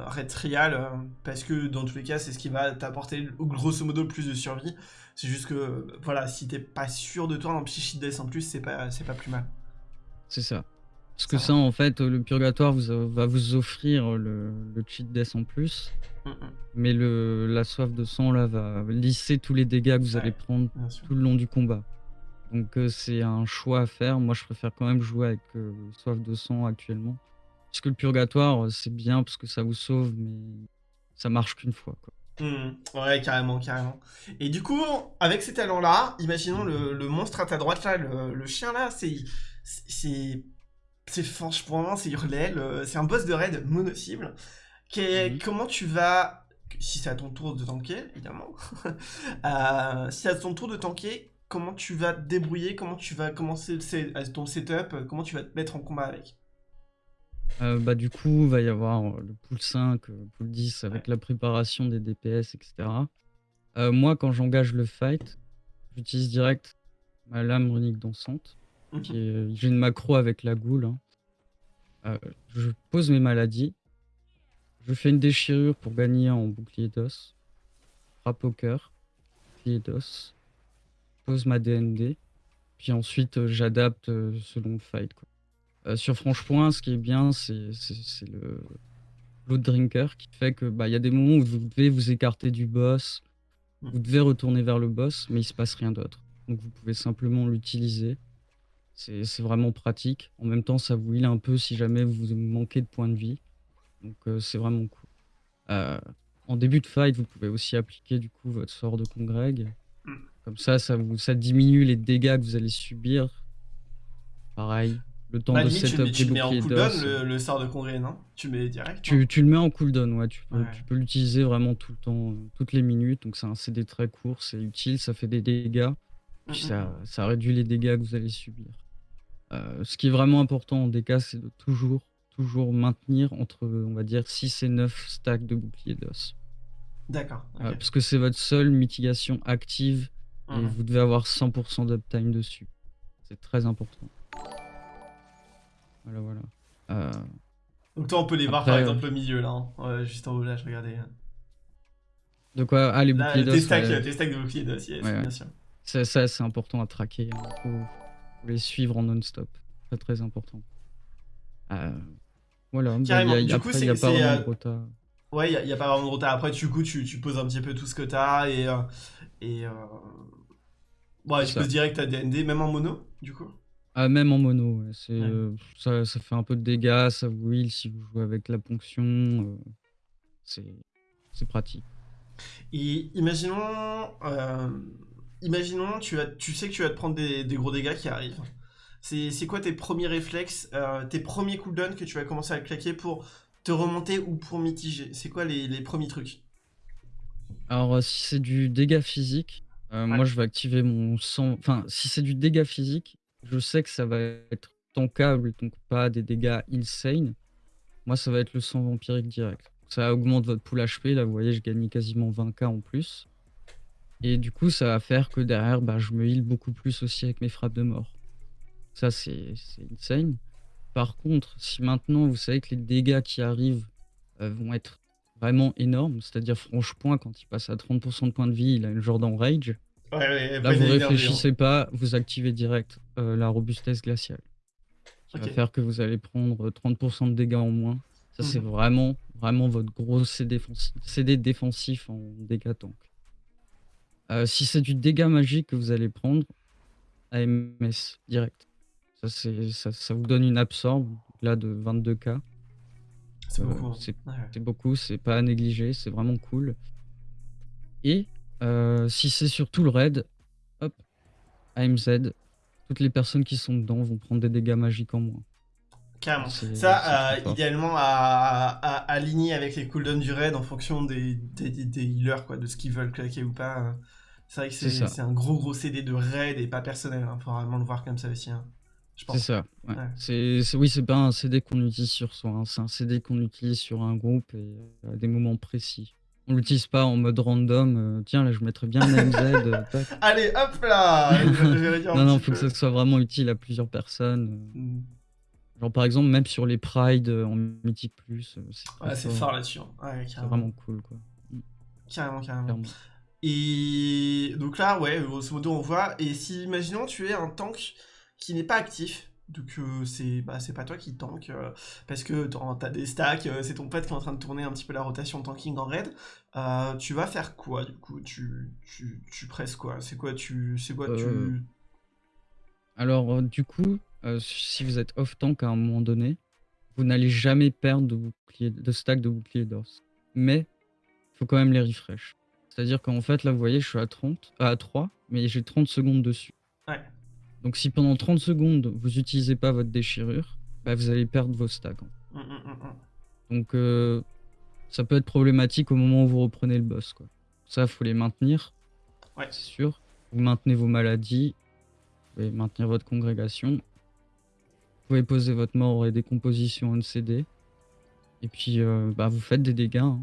Red Trial parce que dans tous les cas c'est ce qui va t'apporter grosso modo le plus de survie. C'est juste que voilà, si t'es pas sûr de toi dans Psychic Death en plus, c'est pas, c'est pas plus mal. C'est ça. Parce que ça, en fait, le purgatoire vous, va vous offrir le, le cheat death en plus. Mm, mm. Mais le, la soif de sang là va lisser tous les dégâts que vous allez prendre tout le long du combat. Donc euh, c'est un choix à faire. Moi je préfère quand même jouer avec euh, soif de sang actuellement. Parce que le purgatoire c'est bien parce que ça vous sauve, mais ça marche qu'une fois. Quoi. Mm, ouais, carrément, carrément. Et du coup, avec ces talents-là, imaginons le, monstre à ta droite là, le, le chien là, c'est c'est franchement, c'est Hurlel, euh, c'est un boss de raid mono-cible. Mhm. Comment tu vas, si c'est à ton tour de tanker, évidemment, euh, si c'est à ton tour de tanker, comment tu vas te débrouiller, comment tu vas commencer ton setup, comment tu vas te mettre en combat avec? Euh, bah, du coup, il va y avoir le pool 5, le pool 10 avec la préparation des DPS, etc. moi, quand j'engage le fight, j'utilise direct ma lame runique dansante. J'ai une macro avec la goule. Hein. Euh, je pose mes maladies. Je fais une déchirure pour gagner en bouclier d'os. Frappe au cœur. Bouclier d'os. Pose ma DND. Puis ensuite, euh, j'adapte euh, selon le fight. sur Franche-Point, ce qui est bien, c'est le Blood Drinker qui fait que bah, y a des moments où vous devez vous écarter du boss. Vous devez retourner vers le boss, mais il se passe rien d'autre. Donc vous pouvez simplement l'utiliser. C'est vraiment pratique. En même temps, ça vous heal un peu si jamais vous manquez de points de vie. Donc euh, c'est vraiment cool. Euh, en début de fight, vous pouvez aussi appliquer du coup votre sort de congreg. Mm. Comme ça, ça, vous, ça diminue les dégâts que vous allez subir. Pareil, le temps de setup tu, mets en cooldown le, le, sort de congrès, non? Tu mets direct tu, tu, le mets en cooldown, ouais. Tu peux, tu peux l'utiliser vraiment tout le temps, toutes les minutes. Donc c'est un CD très court, c'est utile, ça fait des dégâts. Puis ça, ça réduit les dégâts que vous allez subir. Euh, ce qui est vraiment important en DK, c'est de toujours, toujours maintenir entre, on va dire, 6 et 9 stacks de bouclier d'os. D'accord. Euh, parce que c'est votre seule mitigation active et mhm. vous devez avoir 100% d'uptime dessus. C'est très important. Voilà, voilà. Euh, Donc toi, on peut les voir par exemple au milieu là, hein. juste en haut là, je regardais. De quoi? Ah, les boucliers d'os. Tes stacks, de boucliers d'os, bien sûr. Ça, c'est important à traquer. Hein les suivre en non-stop. Très très important. Euh, voilà, bah, Carrément. du coup, il n'y a, pas vraiment de rota. Ouais, il n'y a, pas vraiment de rota. Après, du coup, tu, tu, poses un petit peu tout ce que tu as et. Euh, et euh... Ouais, tu poses direct à DND, même en mono, du coup? Ah, même en mono, c'est, ça, ça, fait un peu de dégâts, ça vous heal si vous jouez avec la ponction. Euh, c'est, c'est pratique. Et imaginons, euh, imaginons, tu, sais que tu vas te prendre des, gros dégâts qui arrivent. C'est quoi tes premiers réflexes, euh, tes premiers cooldowns que tu vas commencer à claquer pour te remonter ou pour mitiger? C'est quoi les, premiers trucs? Alors, euh, si c'est du dégât physique, euh, moi je vais activer mon sang. Enfin, si c'est du dégât physique, je sais que ça va être tankable, donc pas des dégâts insane. Moi, ça va être le sang vampirique direct. Ça augmente votre pool HP. Là, vous voyez, je gagne quasiment 20k en plus. Et du coup, ça va faire que derrière, bah, je me heal beaucoup plus aussi avec mes frappes de mort. Ça, c'est insane. Par contre, si maintenant vous savez que les dégâts qui arrivent euh, vont être vraiment énormes, c'est-à-dire franche point, quand il passe à 30% de points de vie, il a une genre d'enrage. Ouais, là, vous réfléchissez pas, vous activez direct euh, la robustesse glaciale. Qui va faire que vous allez prendre 30% de dégâts en moins. Ça, c'est mhm. vraiment, vraiment votre gros CD défensif, CD défensif en dégâts tank. Euh, si c'est du dégât magique que vous allez prendre, AMS direct. Ça, ça, ça vous donne une absorbe là de 22k. C'est euh, beaucoup. C'est beaucoup, c'est pas à négliger, c'est vraiment cool. Et euh, si c'est sur tout le raid, hop, AMZ, toutes les personnes qui sont dedans vont prendre des dégâts magiques en moins. Carrément. Ça, idéalement, à, aligner avec les cooldowns du raid en fonction des, des, healers, quoi, de ce qu'ils veulent claquer ou pas. C'est vrai que c'est un gros gros CD de raid et pas personnel, il hein. faut vraiment le voir comme ça aussi. Hein. C'est ça, ouais. Oui, c'est pas un CD qu'on utilise sur soi, hein, c'est un CD qu'on utilise sur un groupe et à des moments précis. On l'utilise pas en mode random, heu: «Tiens, là, je mettrais bien heu, tac». Allez, hop là! Je Non, un non, faut que ça soit vraiment utile à plusieurs personnes, Mmh. Genre, par exemple, même sur les prides, heu, en Mythique+, heu, c'est très Ouais, c'est fort. là-dessus, hein. Ouais, C'est vraiment cool, quoi. Mmh. Carrément, carrément. Et donc là, ouais, grosso modo, on voit. Et si, imaginons, tu es un tank qui n'est pas actif, donc heu, c'est bah, c'est pas toi qui tank, parce que tu as des stacks, c'est ton pote qui est en train de tourner un petit peu la rotation tanking en raid, tu vas faire quoi, du coup? Tu tu tu presses quoi? C'est quoi tu c'est quoi tu alors, du coup, heu, si vous êtes off tank à un moment donné, vous n'allez jamais perdre de bouclier de stack de bouclier d'os. Mais, il faut quand même les refresh. C'est-à-dire qu'en fait, là, vous voyez, je suis à 30 à 3, mais j'ai 30 secondes dessus. Ouais. Donc si pendant 30 secondes, vous utilisez pas votre déchirure, bah, vous allez perdre vos stacks. Mmh mh, mmh mh. Donc heu, ça peut être problématique au moment où vous reprenez le boss, quoi. Ça, faut les maintenir, Ouais. c'est sûr. Vous maintenez vos maladies, vous pouvez maintenir votre congrégation. Vous pouvez poser votre mort et décomposition en CD. Et puis, heu, bah, vous faites des dégâts, hein.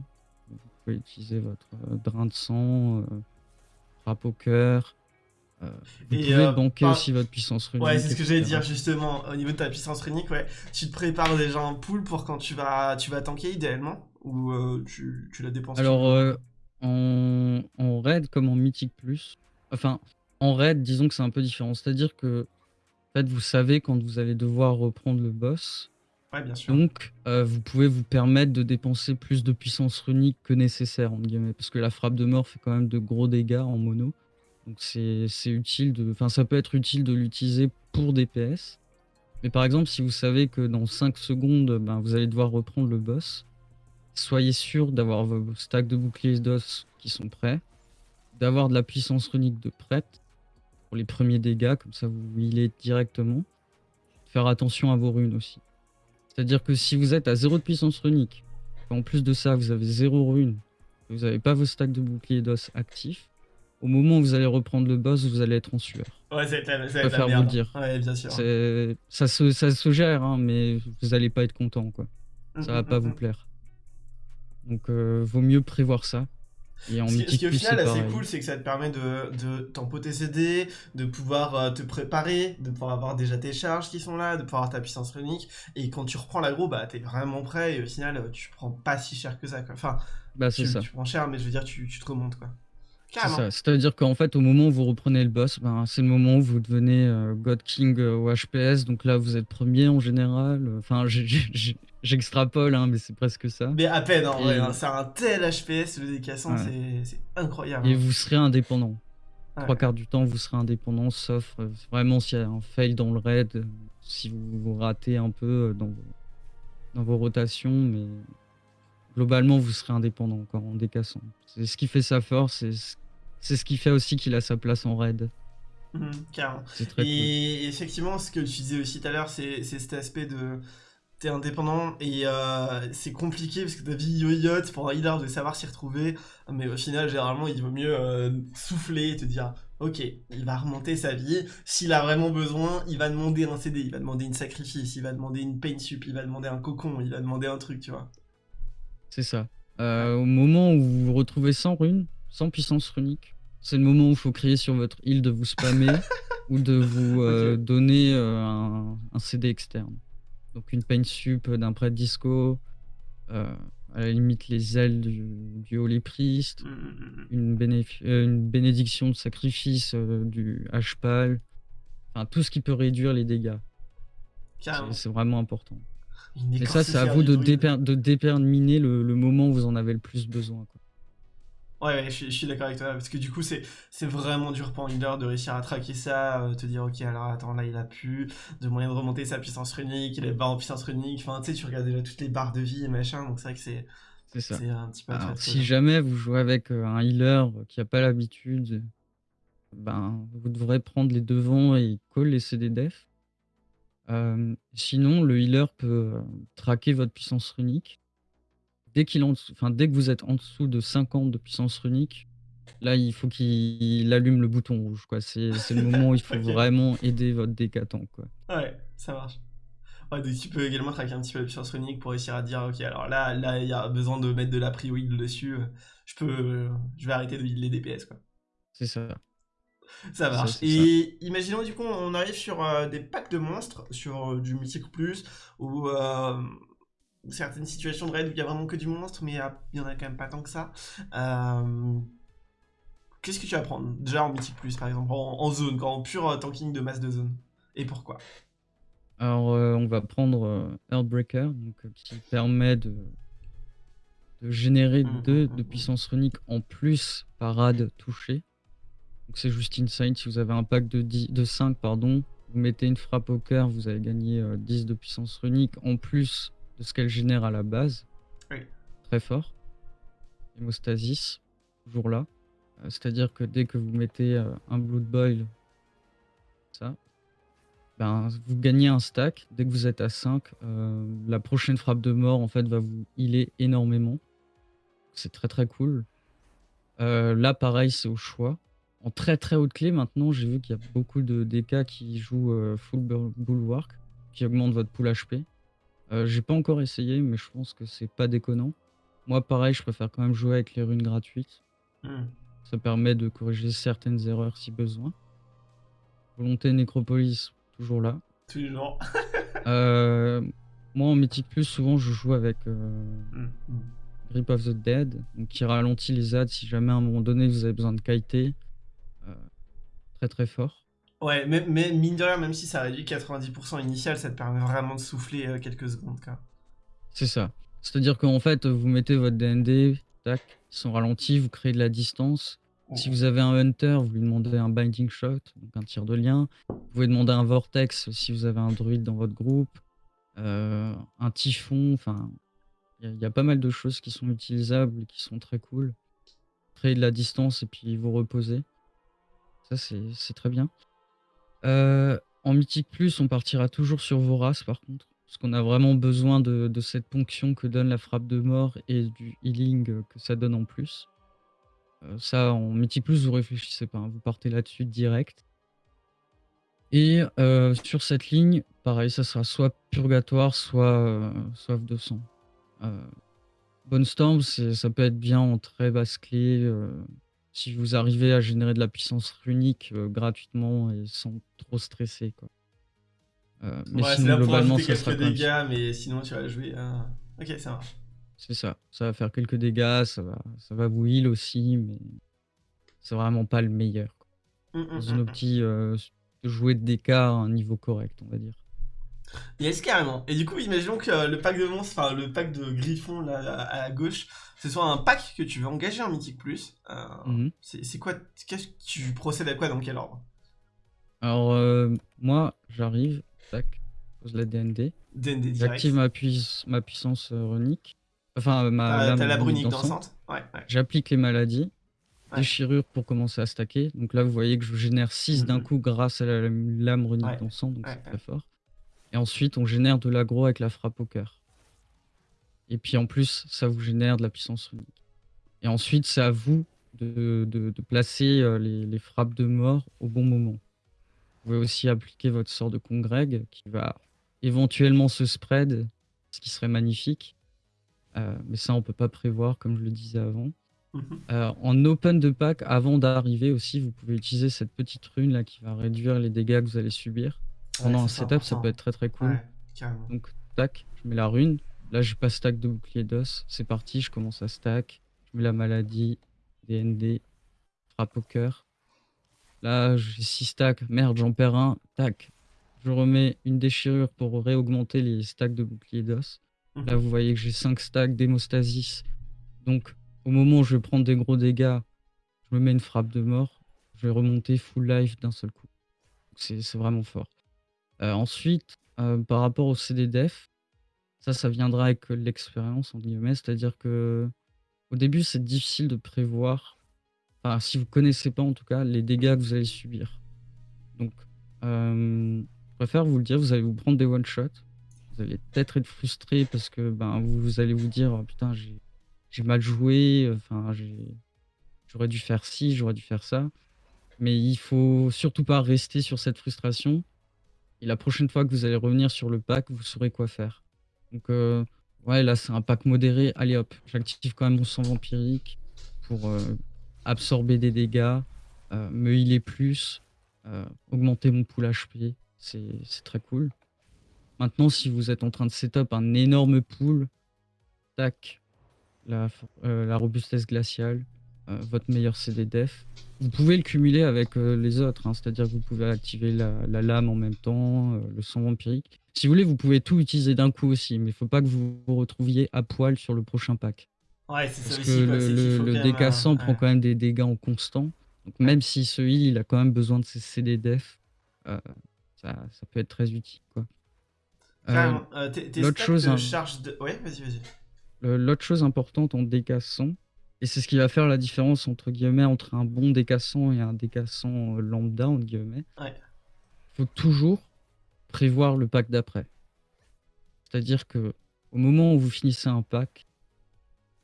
Vous pouvez utiliser votre, heu, drain de sang, heu, frappe au cœur. Vous Et pouvez banquer par aussi votre puissance runique ouais, c'est ce que j'allais dire justement, au niveau de ta puissance runique, ouais. Tu te prépares déjà un pool pour quand tu vas tu vas tanker idéalement? Ou tu tu la dépenses Alors, en en raid comme en Mythique+, enfin, en raid, disons que c'est un peu différent. C'est-à-dire qu'en fait, vous savez quand vous allez devoir reprendre le boss, Ouais, bien sûr. donc heu, vous pouvez vous permettre de dépenser plus de puissance runique que «nécessaire» entre guillemets. Parce que la frappe de mort fait quand même de gros dégâts en mono. Donc c'est c'est utile de enfin, ça peut être utile de l'utiliser pour DPS. Mais par exemple, si vous savez que dans 5 secondes, ben, vous allez devoir reprendre le boss, soyez sûr d'avoir vos stacks de boucliers d'os qui sont prêts, d'avoir de la puissance runique de prête pour les premiers dégâts, comme ça vous healez directement. Faire attention à vos runes aussi. C'est-à-dire que si vous êtes à 0 de puissance runique, en plus de ça, vous avez 0 runes, et vous avez pas vos stacks de boucliers d'os actifs, au moment où vous allez reprendre le boss, vous allez être en sueur. Ouais, ça va être la Je ça va être la préfère vous le merde. dire. Ouais, bien sûr. C'est ça se ça se gère, hein, mais vous allez pas être content, quoi. Ça mh, va pas mmh vous plaire. Donc heu, vaut mieux prévoir ça. Et Ce qui au final assez cool, c'est que ça te permet de de tempo tes CD, de pouvoir, heu, te préparer, de pouvoir avoir déjà tes charges qui sont là, de pouvoir avoir ta puissance runique et quand tu reprends l'aggro, bah, tu es vraiment prêt et au final, heu, tu prends pas si cher que ça, quoi. Enfin, Bah, tu ça. tu prends cher, mais je veux dire tu tu te remontes, quoi. C'est-à-dire qu'en fait, au moment où vous reprenez le boss, ben, c'est le moment où vous devenez, heu, God King, heu, au HPS. Donc là, vous êtes 1er en général, enfin, j'ai j'extrapole, hein, mais c'est presque ça. Mais à peine en vrai, hein, c'est un tel HPS le décassant, Ouais. c'est incroyable, Et hein. vous serez indépendant. Ouais. 3/4 du temps, vous serez indépendant, sauf, heu, vraiment s'il y a un fail dans le raid, heu, si vous vous ratez un peu, heu, dans vos dans vos rotations, mais globalement, vous serez indépendant encore en décassant. C'est ce qui fait sa force, c'est ce qui fait aussi qu'il a sa place en raid. Mmh, carrément. Cool. Et effectivement, ce que tu disais aussi tout à l'heure, c'est cet aspect de tu es indépendant et heu, c'est compliqué parce que ta vie yo-yote pour un healer de savoir s'y retrouver. Mais au final, généralement, il vaut mieux, heu, souffler et te dire: «OK, il va remonter sa vie. S'il a vraiment besoin, il va demander un CD, il va demander une sacrifice, il va demander une pain sup, il va demander un cocon, il va demander un truc», tu vois? C'est ça. Heu, au moment où vous vous retrouvez sans runes, sans puissance runique, c'est le moment où il faut crier sur votre heal de vous spammer ou de vous, donner, un CD externe. Donc une pain sup, d'un prêtre disco, heu, à la limite les ailes du du Holy Priest, mh, mmh mh. une bénéf heu, une bénédiction de sacrifice, heu, du H-Pal, enfin tout ce qui peut réduire les dégâts. C'est vraiment important. Et ça, c'est à vous de déper de déterminer le le moment où vous en avez le plus besoin, quoi. Ouais, ouais, je suis je suis d'accord avec toi, parce que du coup, c'est c'est vraiment dur pour un healer de réussir à traquer ça, heu, te dire: «OK, alors attends, là, il a plus de moyen de remonter sa puissance runique, il est bas en puissance runique». Enfin, tu sais, tu regardes déjà toutes les barres de vie et machin, donc c'est vrai que c'est un petit peu Alors si jamais vous jouez avec, heu, un healer qui a pas l'habitude, ben, vous devrez prendre les devants et call les CD def. Hem, sinon, le healer peut, traquer votre puissance runique. Dès qu'il est en dessous enfin, dès que vous êtes en dessous de 50 de puissance runique, là, il faut qu'il allume le bouton rouge, quoi. C'est c'est le moment où il faut vraiment aider votre décatant, quoi. Ouais, ça marche. Ouais, donc tu peux également traquer un petit peu la puissance runique pour réussir à dire: «OK, alors là là, il y a besoin de mettre de la prio dessus, je peux, je vais arrêter de heal les DPS, quoi». C'est ça. Ça marche ça. et imaginons du coup on arrive sur, heu, des packs de monstres, sur, heu, du mythique plus ou, hem, certaines situations de raid où il y a vraiment que du monstre, mais il y a il y en a quand même pas tant que ça. Hem, qu'est-ce que tu vas prendre? Déjà en mythique plus par exemple, en en zone, en pur, heu, tanking de masse de zone? Et pourquoi? Alors, on va prendre, heu, Earthbreaker, donc qui permet de de générer Mmh mh, 2 de mmh mh. puissance runique en plus par rad touché. Donc c'est juste insane, si vous avez un pack de 10 de 5 pardon, vous mettez une frappe au cœur, vous allez gagner, heu, 10 de puissance runique en plus de ce qu'elle génère à la base. Oui. Très fort. Hémostasis, toujours là. Heu, c'est-à-dire que dès que vous mettez, heu, un Blood Boil ça, ben, vous gagnez un stack. Dès que vous êtes à 5, heu, la prochaine frappe de mort, en fait, va vous healer énormément. C'est très, très cool. Là, pareil, c'est au choix. En très, très haute clé, maintenant, j'ai vu qu'il y a beaucoup de DK qui jouent, full bul bulwark, qui augmente votre pool HP. Heu, j'ai pas encore essayé, mais je pense que c'est pas déconnant. Moi, pareil, je préfère quand même jouer avec les runes gratuites. Mmh. Ça permet de corriger certaines erreurs si besoin. Volonté Nécropolis, toujours là. Toujours. Heu, moi, en mythique plus, souvent, je joue avec, heu, Mmh mh. Grip of the Dead, donc qui ralentit les adds si jamais à un moment donné vous avez besoin de kiter. Très, très fort. Ouais, mais mais mine de rien, même si ça réduit 90% initial, ça te permet vraiment de souffler, heu, quelques secondes, quoi. C'est ça. C'est-à-dire qu'en fait, vous mettez votre DND, tac, ils sont ralentis, vous créez de la distance. Si vous avez un hunter, vous lui demandez un binding shot, donc un tir de lien. Vous pouvez demander un vortex si vous avez un druide dans votre groupe, heu, un typhon, enfin, il y a il y a pas mal de choses qui sont utilisables qui sont très cool. Créer de la distance et puis vous reposer. Ça, c'est très bien. Heu, en mythique plus, on partira toujours sur Vorace par contre, parce qu'on a vraiment besoin de cette ponction que donne la frappe de mort et du healing, que ça donne en plus. Heu, ça en mythique plus, vous réfléchissez pas, hein, vous partez là-dessus direct. Et heu, sur cette ligne, pareil, ça sera soit Purgatoire, soit, Soif de sang. Bone Storm, ça peut être bien en très basse clé, si vous arrivez à générer de la puissance runique, heu, gratuitement et sans trop stresser, quoi. Heu, mais Ouais, c'est sinon là pour globalement, ajouter ça sera quelques dégâts, mais sinon tu vas jouer, heu OK, ça marche. C'est ça. Ça va faire quelques dégâts, ça va ça va vous heal aussi, mais c'est vraiment pas le meilleur, quoi. Mmh Dans mh, une mh. opti, heu, s de jouer de DK à un niveau correct, on va dire. Yes, carrément. Et du coup, imaginons que euh, le pack de monstres, enfin le pack de griffons là à à gauche, ce soit un pack que tu veux engager en mythique plus. Heu, Mmh mh. c'est quoi qu'est-ce que tu procèdes à quoi dans quel ordre? Alors, heu, moi, j'arrive, tac, je pose la DND, DND j'active ma puiss ma puissance, runique, enfin, ma T'as la runique brunique dansante. Ouais, ouais. J'applique les maladies, Ouais. déchirure pour commencer à stacker. Donc là, vous voyez que je génère 6 Mmh d'un coup grâce à la lame runique Ouais. dansante, donc Ouais, c'est très fort. Et ensuite, on génère de l'aggro avec la frappe au cœur. Et puis en plus, ça vous génère de la puissance runique. Et ensuite, c'est à vous de de de placer, heu, les les frappes de mort au bon moment. Vous pouvez aussi appliquer votre sort de congrég qui va éventuellement se spread, ce qui serait magnifique. Heu, mais ça, on peut pas prévoir comme je le disais avant. Mmh mh. Heu, en open de pack, avant d'arriver aussi, vous pouvez utiliser cette petite rune là qui va réduire les dégâts que vous allez subir. Pendant un setup, ça peut être très, très cool. Ouais. Donc tac, je mets la rune. Là, j'ai pas stack de bouclier d'os. C'est parti, je commence à stack. Je mets la maladie, DND, frappe au cœur. Là, j'ai 6 stacks. Merde, j'en perds un. Tac. Je remets une déchirure pour réaugmenter les stacks de bouclier d'os. Mmh Là, vous voyez que j'ai 5 stacks d'hémostasis. Donc, au moment où je vais prendre des gros dégâts, je me mets une frappe de mort. Je vais remonter full life d'un seul coup. C'est vraiment fort. Heu, ensuite, heu, par rapport au CD def, ça, ça viendra avec, «l'expérience» entre guillemets. C'est-à-dire qu'au début, c'est difficile de prévoir, enfin, si vous connaissez pas en tout cas, les dégâts que vous allez subir. Donc, hem, je préfère vous le dire, vous allez vous prendre des one shot. Vous allez peut-être être frustré parce que, ben, vous allez vous dire: «Oh putain, j'ai mal joué, enfin, j'aurais dû faire ci, j'aurais dû faire ça. Mais il faut surtout pas rester sur cette frustration. Et la prochaine fois que vous allez revenir sur le pack, vous saurez quoi faire. Donc, euh, ouais, là, c'est un pack modéré. Allez hop, j'active quand même mon sang vampirique pour euh, absorber des dégâts, euh, me healer plus, augmenter mon pool HP. C'est très cool. Maintenant, si vous êtes en train de setup un énorme pool, tac, la, robustesse glaciale, votre meilleur CD def. Vous pouvez le cumuler avec euh, les autres, hein, c'est-à-dire que vous pouvez activer la, lame en même temps, euh, le sang vampirique. Si vous voulez, vous pouvez tout utiliser d'un coup aussi, mais il faut pas que vous vous retrouviez à poil sur le prochain pack. Ouais, c'est Parce ça que aussi. le, le, décassant prend quand même des dégâts en constant. Donc même si ce heal, il a quand même besoin de ses CD def, ça, ça, peut être très utile. Quoi. L'autre chose, hein. charge de... Ouais, vas-y, vas-y. L'autre chose importante en décassant, et c'est ce qui va faire la différence entre guillemets entre un bon décassant et un décassant euh, lambda entre guillemets. Ouais. Faut toujours prévoir le pack d'après. C'est-à-dire que au moment où vous finissez un pack,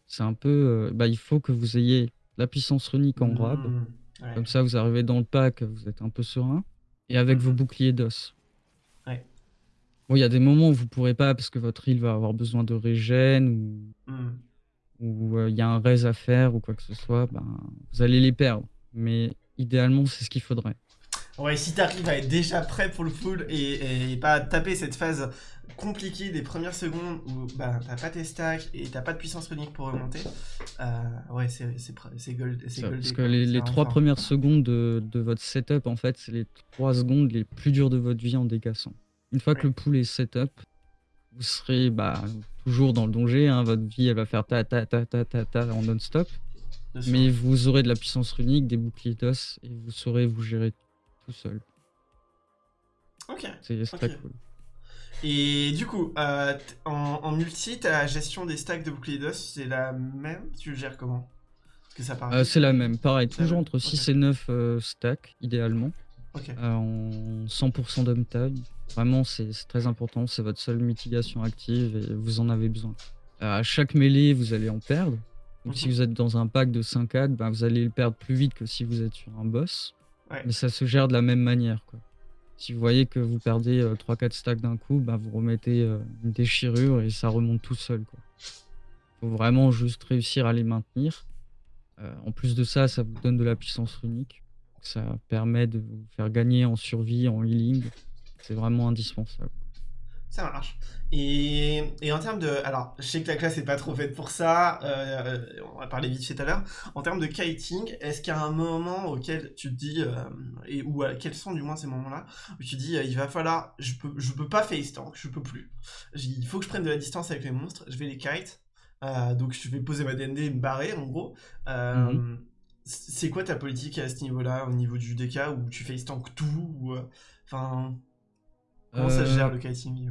c'est un peu, euh, bah, il faut que vous ayez la puissance runique en grab. Mmh, Comme ça, vous arrivez dans le pack, vous êtes un peu serein. Et avec vos mmh. boucliers d'os. Ouais. Bon, il y a des moments où vous pourrez pas parce que votre île va avoir besoin de régène ou. Mmh ou il y a un raise à faire ou quoi que ce soit, ben, vous allez les perdre. Mais idéalement, c'est ce qu'il faudrait. Ouais, si t'arrives à être déjà prêt pour le full et, et, pas taper cette phase compliquée des premières secondes où bah, t'as pas tes stacks et t'as pas de puissance runique pour remonter, euh, ouais, c'est gold. parce que les, les trois premières secondes de, de, votre setup, en fait, c'est les trois secondes les plus dures de votre vie en décassant. Une fois que le pool est setup, vous serez bah, toujours dans le danger. Hein. votre vie, elle va faire ta ta ta ta ta ta en non-stop. Mais vous aurez de la puissance runique, des boucliers d'os, et vous saurez vous gérer tout seul. Ok. C'est très cool. Et du coup, euh, en, multi, ta gestion des stacks de boucliers d'os, c'est la même? Tu le gères comment? Euh, C'est la même, pareil, toujours entre 6 et 9 euh, stacks, idéalement. Euh, en 100% d'uptime. Vraiment, c'est très important. C'est votre seule mitigation active et vous en avez besoin. Euh, à chaque mêlée, vous allez en perdre. Donc, si mhm. vous êtes dans un pack de 5 ben, vous allez le perdre plus vite que si vous êtes sur un boss. Mais ça se gère de la même manière. Quoi. Si vous voyez que vous perdez 3-4 euh, stacks d'un coup, ben, vous remettez une déchirure et ça remonte tout seul. Il faut vraiment juste réussir à les maintenir. en plus de ça, ça vous donne de la puissance unique ça permet de vous faire gagner en survie, en healing. C'est vraiment indispensable. Ça marche. Et, et, en termes de... Alors, je sais que la classe n'est pas trop faite pour ça, euh, on va parler vite fait tout à l'heure. En termes de kiting, est-ce qu'il y a un moment auquel tu te dis, euh, et, ou quels sont du moins ces moments-là, où tu te dis, euh, il va falloir, je peux, je peux pas face tank, je peux plus. Il faut que je prenne de la distance avec les monstres, je vais les kite, donc je vais poser ma DND et me barrer en gros. Mhm. C'est quoi ta politique à ce niveau-là, au niveau du DK, où tu face tank tout ou, euh, Enfin. Comment ça se gère le kiting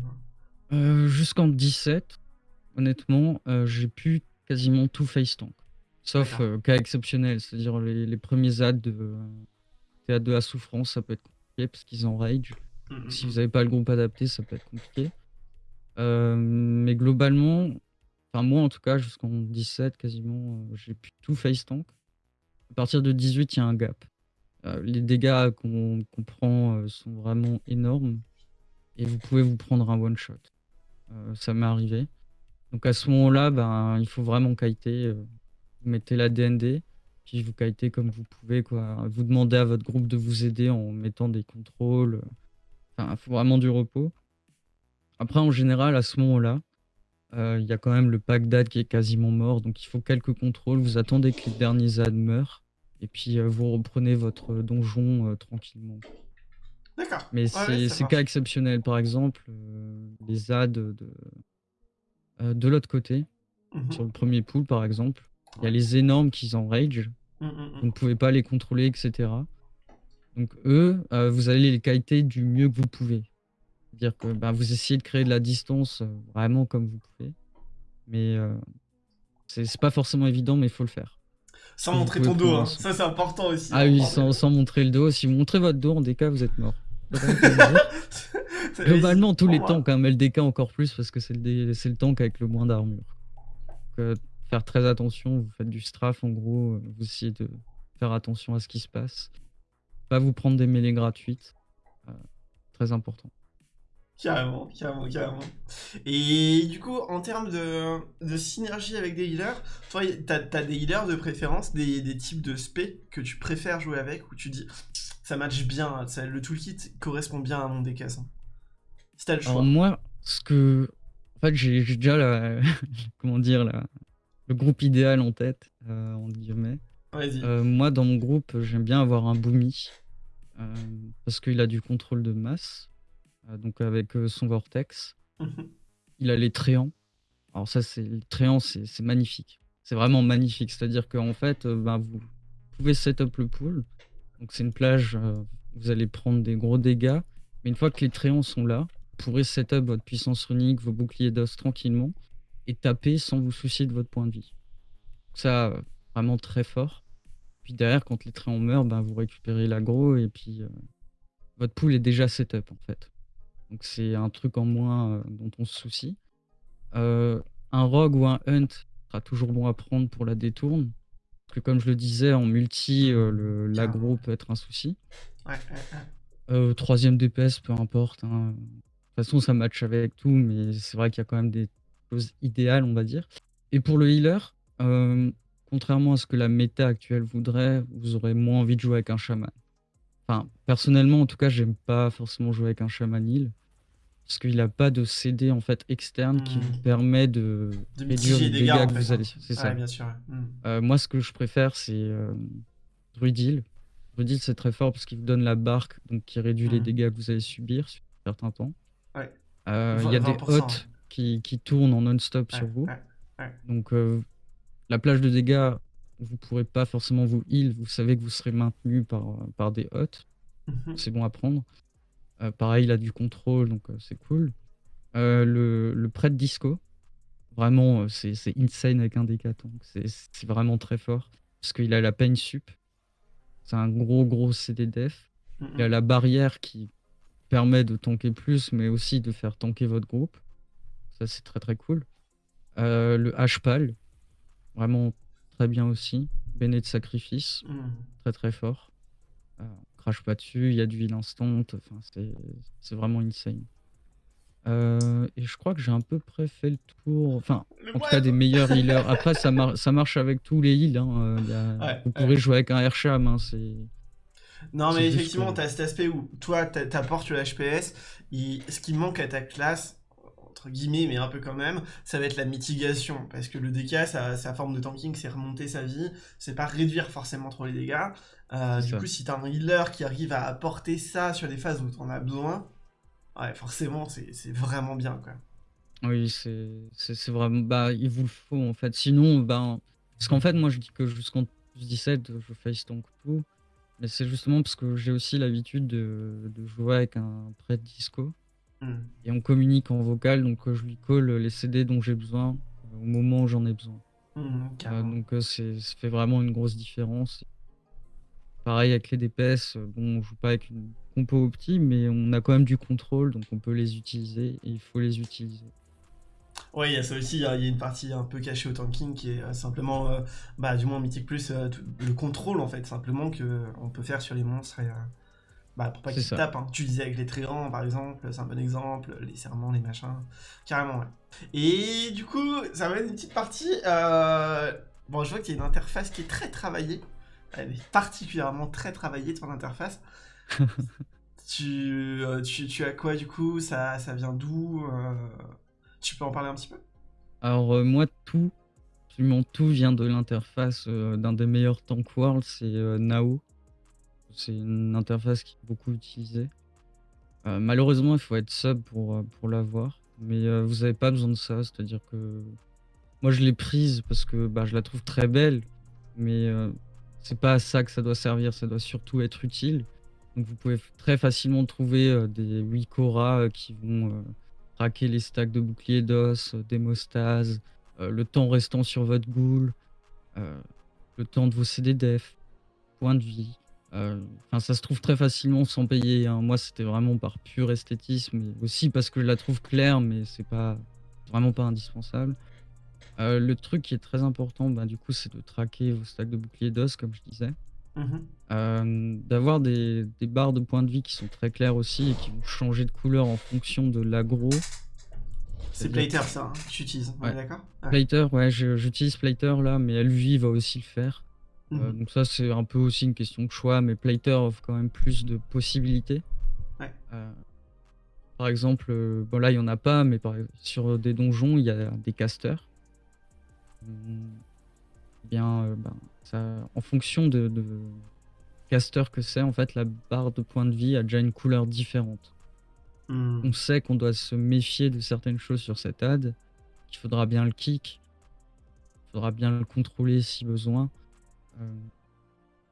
euh, Jusqu'en 17, honnêtement, euh, j'ai pu quasiment tout face tank. Sauf cas exceptionnel, c'est-à-dire les, premiers ads de théâtre de la souffrance, ça peut être compliqué parce qu'ils en rage. Mmh, mmh, si mmh. vous n'avez pas le groupe adapté, ça peut être compliqué. mais globalement, enfin moi en tout cas, jusqu'en 17, quasiment, j'ai pu tout face tank. À partir de 18, il y a un gap. Euh, les dégâts qu'on prend euh, sont vraiment énormes et vous pouvez vous prendre un one shot. Euh, ça m'est arrivé. Donc à ce moment-là, ben, il faut vraiment kiter. vous mettez la DND, puis vous kitez comme vous pouvez. Vous demandez à votre groupe de vous aider en mettant des contrôles. Enfin, il faut vraiment du repos. Après, en général, à ce moment-là, il y a quand même le pack d'ad qui est quasiment mort, donc il faut quelques contrôles. Vous attendez que les derniers ad meurent, et puis vous reprenez votre donjon tranquillement. D'accord. Mais c'est cas exceptionnel. Par exemple, les ads de, de l'autre côté, mmh sur le premier pool par exemple, il y a les énormes qui en rage. Mmh, mmh, vous ne pouvez pas les contrôler, etc. Donc eux, vous allez les kiter du mieux que vous pouvez dire que bah, vous essayez de créer de la distance euh, vraiment comme vous pouvez. Mais euh, c'est pas forcément évident, mais il faut le faire. Sans montrer ton dos, hein. ça c'est important aussi. Ah oui, sans, sans, montrer le dos. Si vous montrez votre dos, en DK, vous êtes mort. Globalement, tous les tanks, hein, mais le DK encore plus parce que c'est le, le tank avec le moins d'armure. Euh, faire très attention. Vous faites du strafe en gros, vous essayez de faire attention à ce qui se passe. Pas vous prendre des mêlées gratuites, très important. Carrément, carrément, carrément. Et du coup, en termes de, de synergie avec des healers, toi, t'as as des healers de préférence, des, des, types de spé que tu préfères jouer avec, où tu dis ça match bien, ça, le toolkit correspond bien à mon décasse. Hein. Si t'as le choix. Alors moi, ce que. En fait, j'ai déjà la. Comment dire, la... le groupe idéal en tête, euh, en guillemets. Euh, moi, dans mon groupe, j'aime bien avoir un Boomy. Euh, parce qu'il a du contrôle de masse. Euh, donc avec son vortex. Mhm. Il a les tréants. Alors ça, c'est les tréants, c'est magnifique. C'est vraiment magnifique. C'est-à-dire qu'en fait, ben, vous pouvez setup le pool. Donc c'est une plage, vous allez prendre des gros dégâts. Mais une fois que les tréants sont là, vous pourrez setup votre puissance runique, vos boucliers d'os tranquillement et taper sans vous soucier de votre point de vie. ça, vraiment très fort. Puis derrière, quand les tréants meurent, ben, vous récupérez l'agro et puis votre pool est déjà setup en fait. Donc c'est un truc en moins euh, dont on se soucie. Euh, un rogue ou un hunt sera toujours bon à prendre pour la détourne. Que comme je le disais, en multi, euh, l'agro peut être un souci. troisième DPS, peu importe. Hein. De toute façon, ça match avec tout, mais c'est vrai qu'il y a quand même des choses idéales, on va dire. Et pour le healer, contrairement à ce que la méta actuelle voudrait, vous aurez moins envie de jouer avec un shaman. Enfin, personnellement, en tout cas, j'aime pas forcément jouer avec un chaman heal. Parce qu'il n'a pas de CD en fait externe qui vous hmm. permet de, réduire les dégâts, que vous allez. C'est ça. bien sûr. Hmm. Euh, moi, ce que je préfère, c'est euh, Druidil. Druidil, c'est très fort parce qu'il vous donne la barque, donc qui réduit les hmm. dégâts que vous allez subir sur un certain temps. Euh, il y a des hottes qui, qui, tournent en non-stop sur vous. Donc, euh, la plage de dégâts, vous pourrez pas forcément vous heal, vous savez que vous serez maintenu par, par des hots. Mhm. C'est bon à prendre. Euh, pareil, il a du contrôle, donc euh, c'est cool. Euh, le, le prêtre disco, vraiment, c'est insane avec un décaton. C'est vraiment très fort. Parce qu'il a la peine sup. C'est un gros, gros CD def. Il a la barrière qui permet de tanker plus, mais aussi de faire tanker votre groupe. Ça, c'est très, très cool. le H-Pal, vraiment très bien aussi. Béné de sacrifice, hmm. très très fort. Euh, crache pas dessus, il y a du heal instant, enfin, c'est vraiment insane. Euh, et je crois que j'ai à peu près fait le tour, enfin, en tout cas des meilleurs healers. Après, ça, ça marche avec tous les heals. Hein. Euh, vous pourrez jouer avec un Airsham. Hein, non, mais effectivement, tu as cet aspect où toi, t'apportes le HPS. Ce qui manque à ta classe, guillemets, mais un peu quand même, ça va être la mitigation. Parce que le DK, sa, sa forme de tanking, c'est remonter sa vie, c'est pas réduire forcément trop les dégâts. Euh, du coup, si t'as un healer qui arrive à apporter ça sur des phases où t'en as besoin, ouais, forcément, c'est vraiment bien, quoi. Oui, c'est vraiment. Bah, il vous le faut, en fait. Sinon, ben. Parce qu'en fait, moi, je dis que jusqu'en 17, je face tank tout. Mais c'est justement parce que j'ai aussi l'habitude de, de, jouer avec un prêtre disco. Et on communique en vocal, donc euh, je lui colle les CD dont j'ai besoin euh, au moment où j'en ai besoin. Mmh, euh, donc ça fait vraiment une grosse différence. Pareil avec les DPS, bon, on joue pas avec une compo opti, mais on a quand même du contrôle, donc on peut les utiliser et il faut les utiliser. Ouais, il y a ça aussi, il y, a une partie un peu cachée au tanking qui est simplement, bah, du moins Mythic Plus, le contrôle en fait, simplement qu'on peut faire sur les monstres. Et, bah, pour pas qu'ils tapent. Hein. Tu disais avec les tréants, par exemple, c'est un bon exemple. Les serments, les machins. Carrément, ouais. Et du coup, ça va être une petite partie. Euh, bon, je vois qu'il y a une interface qui est très travaillée. Elle est particulièrement très travaillée, ton interface. tu, euh, tu, tu, as quoi, du coup? Ça, ça vient d'où euh, Tu peux en parler un petit peu? Alors, moi, tout, absolument tout vient de l'interface d'un des meilleurs Tank World, c'est Nao. C'est une interface qui est beaucoup utilisée. Euh, malheureusement, il faut être sub pour, euh, pour l'avoir. Mais euh, vous n'avez pas besoin de ça. C'est-à-dire que moi, je l'ai prise parce que bah, je la trouve très belle. Mais c'est pas à ça que ça doit servir. Ça doit surtout être utile. Donc vous pouvez très facilement trouver des Wikora qui vont traquer les stacks de boucliers d'os, d'hémostase, le temps restant sur votre ghoul, le temps de vos CD def, points de vie. Euh, enfin, ça se trouve très facilement sans payer. Hein. Moi, c'était vraiment par pur esthétisme, et aussi parce que je la trouve claire, mais c'est pas vraiment pas indispensable. Heu, le truc qui est très important, bah, du coup, c'est de traquer vos stacks de boucliers d'os, comme je disais. Mmh Hem, d'avoir des des barres de points de vie qui sont très claires aussi et qui vont changer de couleur en fonction de l'aggro. C'est Plater ça, hein, que tu utilises, ouais, d'accord? Ouais. Plater, ouais, j'utilise Plater là, mais lui va aussi le faire. Heu, Mmh donc ça, c'est un peu aussi une question de choix, mais Plater offre quand même plus de possibilités. Ouais. Heu, par exemple, heu, bon là, il y en a pas, mais par ex sur des donjons, il y a des casters. Mmh, bien, ben, ça en fonction de de caster que c'est, en fait, la barre de points de vie a déjà une couleur différente. Mmh. On sait qu'on doit se méfier de certaines choses sur cet ad, qu'il faudra bien le kick, il faudra bien le contrôler si besoin. Hem,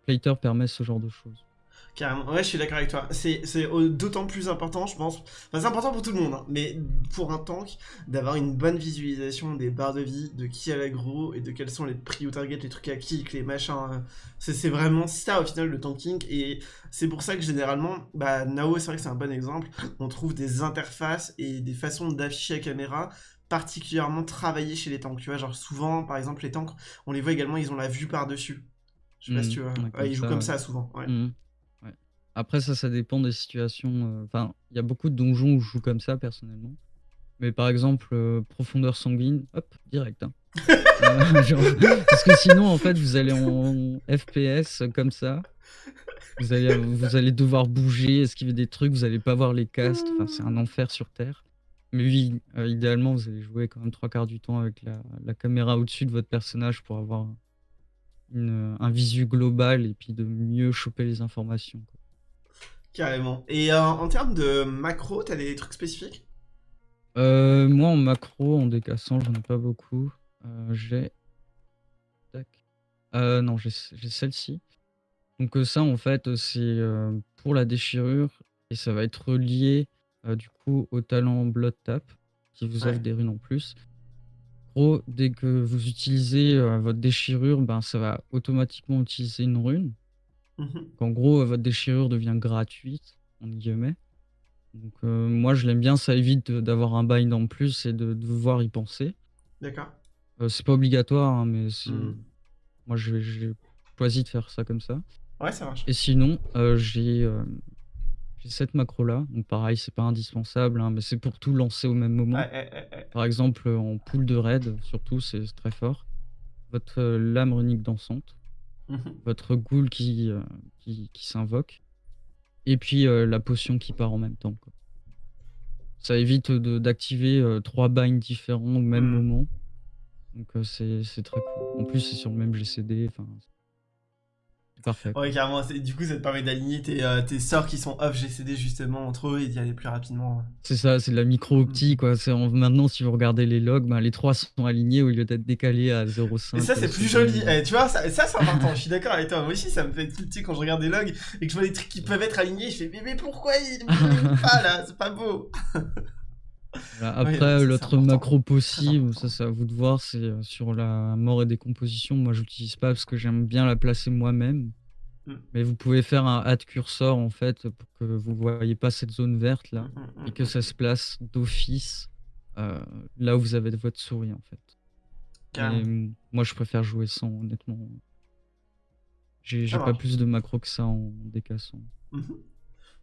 Plater permet ce genre de choses. Carrément, ouais, je suis d'accord avec toi. C'est d'autant plus important, je pense. Enfin, c'est important pour tout le monde, hein, mais pour un tank, d'avoir une bonne visualisation des barres de vie, de qui a l'aggro et de quels sont les prio targets, les trucs à kick, les machins. euh, C'est c'est vraiment ça au final le tanking. Et c'est pour ça que généralement, bah, Nao, c'est vrai que c'est un bon exemple. On trouve des interfaces et des façons d'afficher la caméra particulièrement travaillées chez les tanks. Tu vois, genre souvent, par exemple, les tanks, on les voit également, ils ont la vue par-dessus. Je sais pas si tu vois. ouais, Ouais, comme ils jouent ça, comme ouais. ça souvent. Ouais. Ouais. Après ça, ça dépend des situations, heu, enfin, il y a beaucoup de donjons où je joue comme ça personnellement. Mais par exemple, heu, profondeur sanguine, hop, direct, hein. Genre parce que sinon, en fait, vous allez en FPS comme ça. Vous allez vous allez devoir bouger, esquiver des trucs, vous allez pas voir les castes, enfin, c'est un enfer sur terre. Mais oui, idéalement, vous allez jouer quand même 3/4 du temps avec la la caméra au-dessus de votre personnage pour avoir une, un visu global et puis de mieux choper les informations, quoi. Carrément. Et euh, en termes de macro, t'as des trucs spécifiques? Heu, moi en macro, en décassant, j'en ai pas beaucoup. Heu, j'ai tac, heu, non, j'ai celle-ci. Donc, ça en fait, c'est, pour la déchirure et ça va être relié, heu, du coup au talent Blood Tap qui vous offre Ouais. des runes en plus. En gros, dès que vous utilisez, heu, votre déchirure, ben, ça va automatiquement utiliser une rune. Mhm. En gros, heu, votre déchirure devient «gratuite» entre guillemets. Donc, heu, moi je l'aime bien, ça évite, d'avoir un bind en plus et de devoir y penser. D'accord. C'est pas obligatoire, hein, mais Hmm. moi j'ai choisi de faire ça comme ça. Ouais, ça marche. Et sinon, j'ai, j'ai cette macro là, donc pareil, c'est pas indispensable, hein, mais c'est pour tout lancer au même moment. Par exemple, en pool de raid, surtout, c'est très fort. Votre, heu, lame runique dansante, Mhm. votre ghoul qui, heu, qui qui s'invoque et puis, heu, la potion qui part en même temps, quoi. Ça évite, d'activer, 3 binds différents au même Hmm. moment. Donc, c'est très cool. En plus, c'est sur le même GCD, enfin, parfait, quoi. Ouais, carrément. Du coup, ça te permet d'aligner tes, euh, tes sorts qui sont off GCD justement entre eux et d'y aller plus rapidement. C'est ça, c'est de la micro-opti, quoi. C'est en maintenant, si vous regardez les logs, ben, les 3 sont alignés au lieu d'être décalés à Et 0,5, ça, c'est heu, plus joli. Eh, tu vois, ça, ça c'est important. Je suis d'accord avec toi. Moi aussi, ça me fait tilter quand je regarde des logs et que je vois des trucs qui peuvent être alignés. Je fais, mais, mais pourquoi il ne pas là? C'est pas beau. Voilà, Ouais, après, l'autre macro possible, ça c'est à vous de voir, c'est, heu, sur la mort et décomposition. Moi, j'utilise pas parce que j'aime bien la placer moi-même. Hmm. Mais vous pouvez faire un add cursor, en fait, pour que vous voyez pas cette zone verte là Hmm, hmm, et que ça se place d'office, heu, là où vous avez votre souris, en fait. Moi, je préfère jouer sans, honnêtement. J'ai pas plus de macro que ça en décassant. Mhm.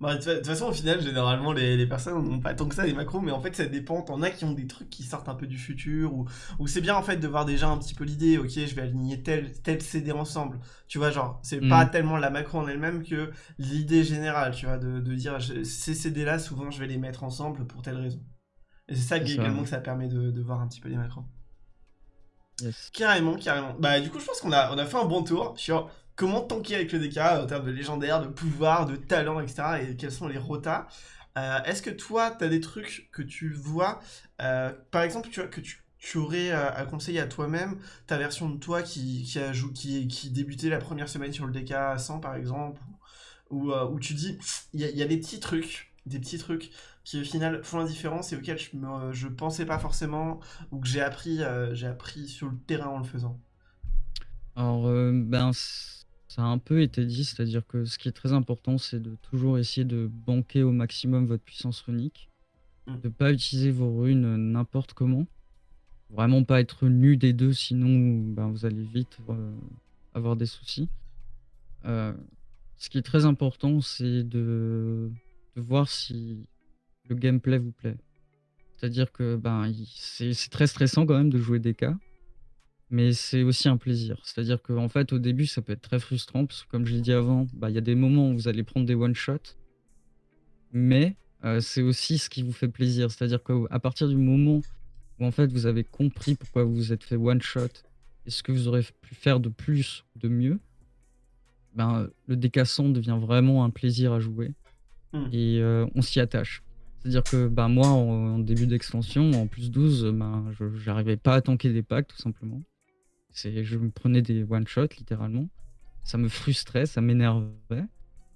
Bah, de toute façon, au final, généralement, les, les personnes n'ont pas tant que ça des macros, mais en fait, ça dépend. T'en as qui ont des trucs qui sortent un peu du futur, ou, ou c'est bien en fait de voir déjà un petit peu l'idée. Ok, je vais aligner tel, tel CD ensemble. Tu vois, genre, c'est pas Mmh. tellement la macro en elle-même que l'idée générale, tu vois, de, de dire je- ces CD-là, souvent, je vais les mettre ensemble pour telle raison. Et c'est ça également que ça permet de, de voir un petit peu les macros. Yes. Carrément, carrément. Bah, du coup, je pense qu'on a, on a fait un bon tour sur comment tanker avec le DK en termes de légendaire, de pouvoir, de talent, etc. et quels sont les rotas. Euh, Est-ce que toi, tu as des trucs que tu vois, euh, par exemple, tu vois, que tu, aurais euh, à conseiller à toi-même, ta version de toi qui, qui, a jou- qui, qui débutait la première semaine sur le DK à 100, par exemple, où, où tu dis, il y, a- des petits trucs, des petits trucs qui au final font la différence et auxquels je, je pensais pas forcément ou que j'ai appris, j'ai appris sur le terrain en le faisant? Alors, ben, ça a un peu été dit, c'est-à-dire que ce qui est très important, c'est de toujours essayer de banquer au maximum votre puissance runique, Mm. de pas utiliser vos runes, n'importe comment. vraiment pas être nu des deux, sinon ben, vous allez vite euh, avoir des soucis. Euh, ce qui est très important, c'est de, de voir si le gameplay vous plaît. C'est-à-dire que ben, c'est très stressant quand même de jouer des cas, mais c'est aussi un plaisir. C'est-à-dire qu'en fait, au début, ça peut être très frustrant, parce que comme je l'ai dit avant, bah, il y a des moments où vous allez prendre des one-shots, mais euh, c'est aussi ce qui vous fait plaisir. C'est-à-dire qu'à partir du moment où en fait vous avez compris pourquoi vous vous êtes fait one-shot et ce que vous aurez pu faire de plus, de mieux, ben, le décassant devient vraiment un plaisir à jouer mmh. et euh, on s'y attache. C'est-à-dire que ben, moi, en, début d'extension, en plus 12, ben, je n'arrivais pas à tanker des packs, tout simplement. Je me prenais des one-shots, littéralement. Ça me frustrait, ça m'énervait.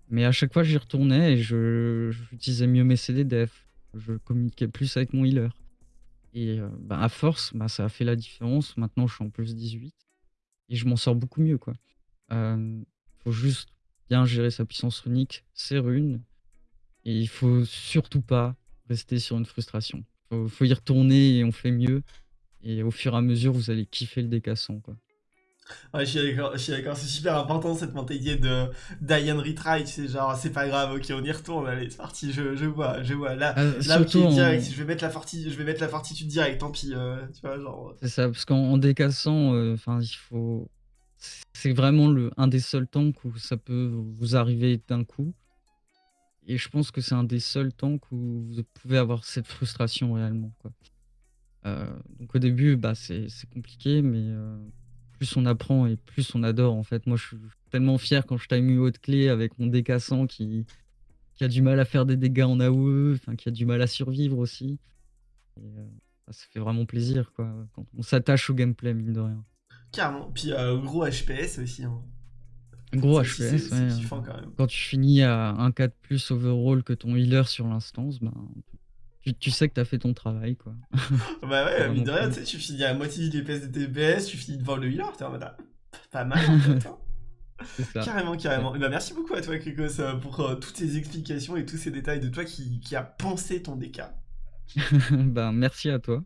Mais à chaque fois, j'y retournais et j'utilisais mieux mes CDDF. Je communiquais plus avec mon healer. Et euh, ben, à force, ben, ça a fait la différence. Maintenant, je suis en plus 18. Et je m'en sors beaucoup mieux. quoi. Euh, faut juste bien gérer sa puissance runique, ses runes. Et il faut surtout pas rester sur une frustration. Faut, faut y retourner et on fait mieux. Et au fur et à mesure, vous allez kiffer le décassant, quoi. Ouais, je suis d'accord, c'est super important cette mentalité de Diane retry, tu sais, genre c'est pas grave, ok, on y retourne, allez, c'est parti, je, je vois, je vois. Là, euh, là ok, direct, je vais mettre la fortitude, je vais mettre la fortitude direct, tant pis, euh, tu vois, genre. C'est ça, parce qu'en décassant, euh, enfin, il faut. C'est vraiment le, un des seuls temps où ça peut vous arriver d'un coup. Et je pense que c'est un des seuls temps où vous pouvez avoir cette frustration réellement, quoi. Donc au début, bah, c'est compliqué, mais plus on apprend et plus on adore en fait. Moi je suis tellement fier quand je time une haute clé avec mon décassant qui, qui a du mal à faire des dégâts en AOE, qui a du mal à survivre aussi. Euh, bah, ça fait vraiment plaisir quoi, quand on s'attache au gameplay mine de rien. Carrément, puis euh, gros HPS aussi. Hein. Gros HPS, ouais. Quand, tu finis à un 4 plus overall que ton healer sur l'instance, ben, tu, sais que t'as fait ton travail, quoi. bah ouais, mine de rien, tu sais, tu finis à moitié des PS de TPS, tu finis devant le healer, t'es en mode, ah, pas mal en fait, hein. Ça. Carrément, carrément. Et bah, merci beaucoup à toi, Krikos, euh, pour euh, toutes ces explications et tous ces détails de toi qui, qui a pensé ton DK. ben, merci à toi.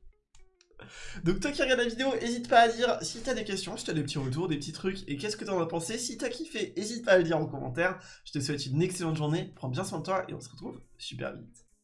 Donc toi qui regardes la vidéo, n'hésite pas à dire si t'as des questions, si t'as des petits retours, des petits trucs, et qu'est-ce que t'en as pensé. Si t'as kiffé, n'hésite pas à le dire en commentaire. Je te souhaite une excellente journée, prends bien soin de toi, et on se retrouve super vite.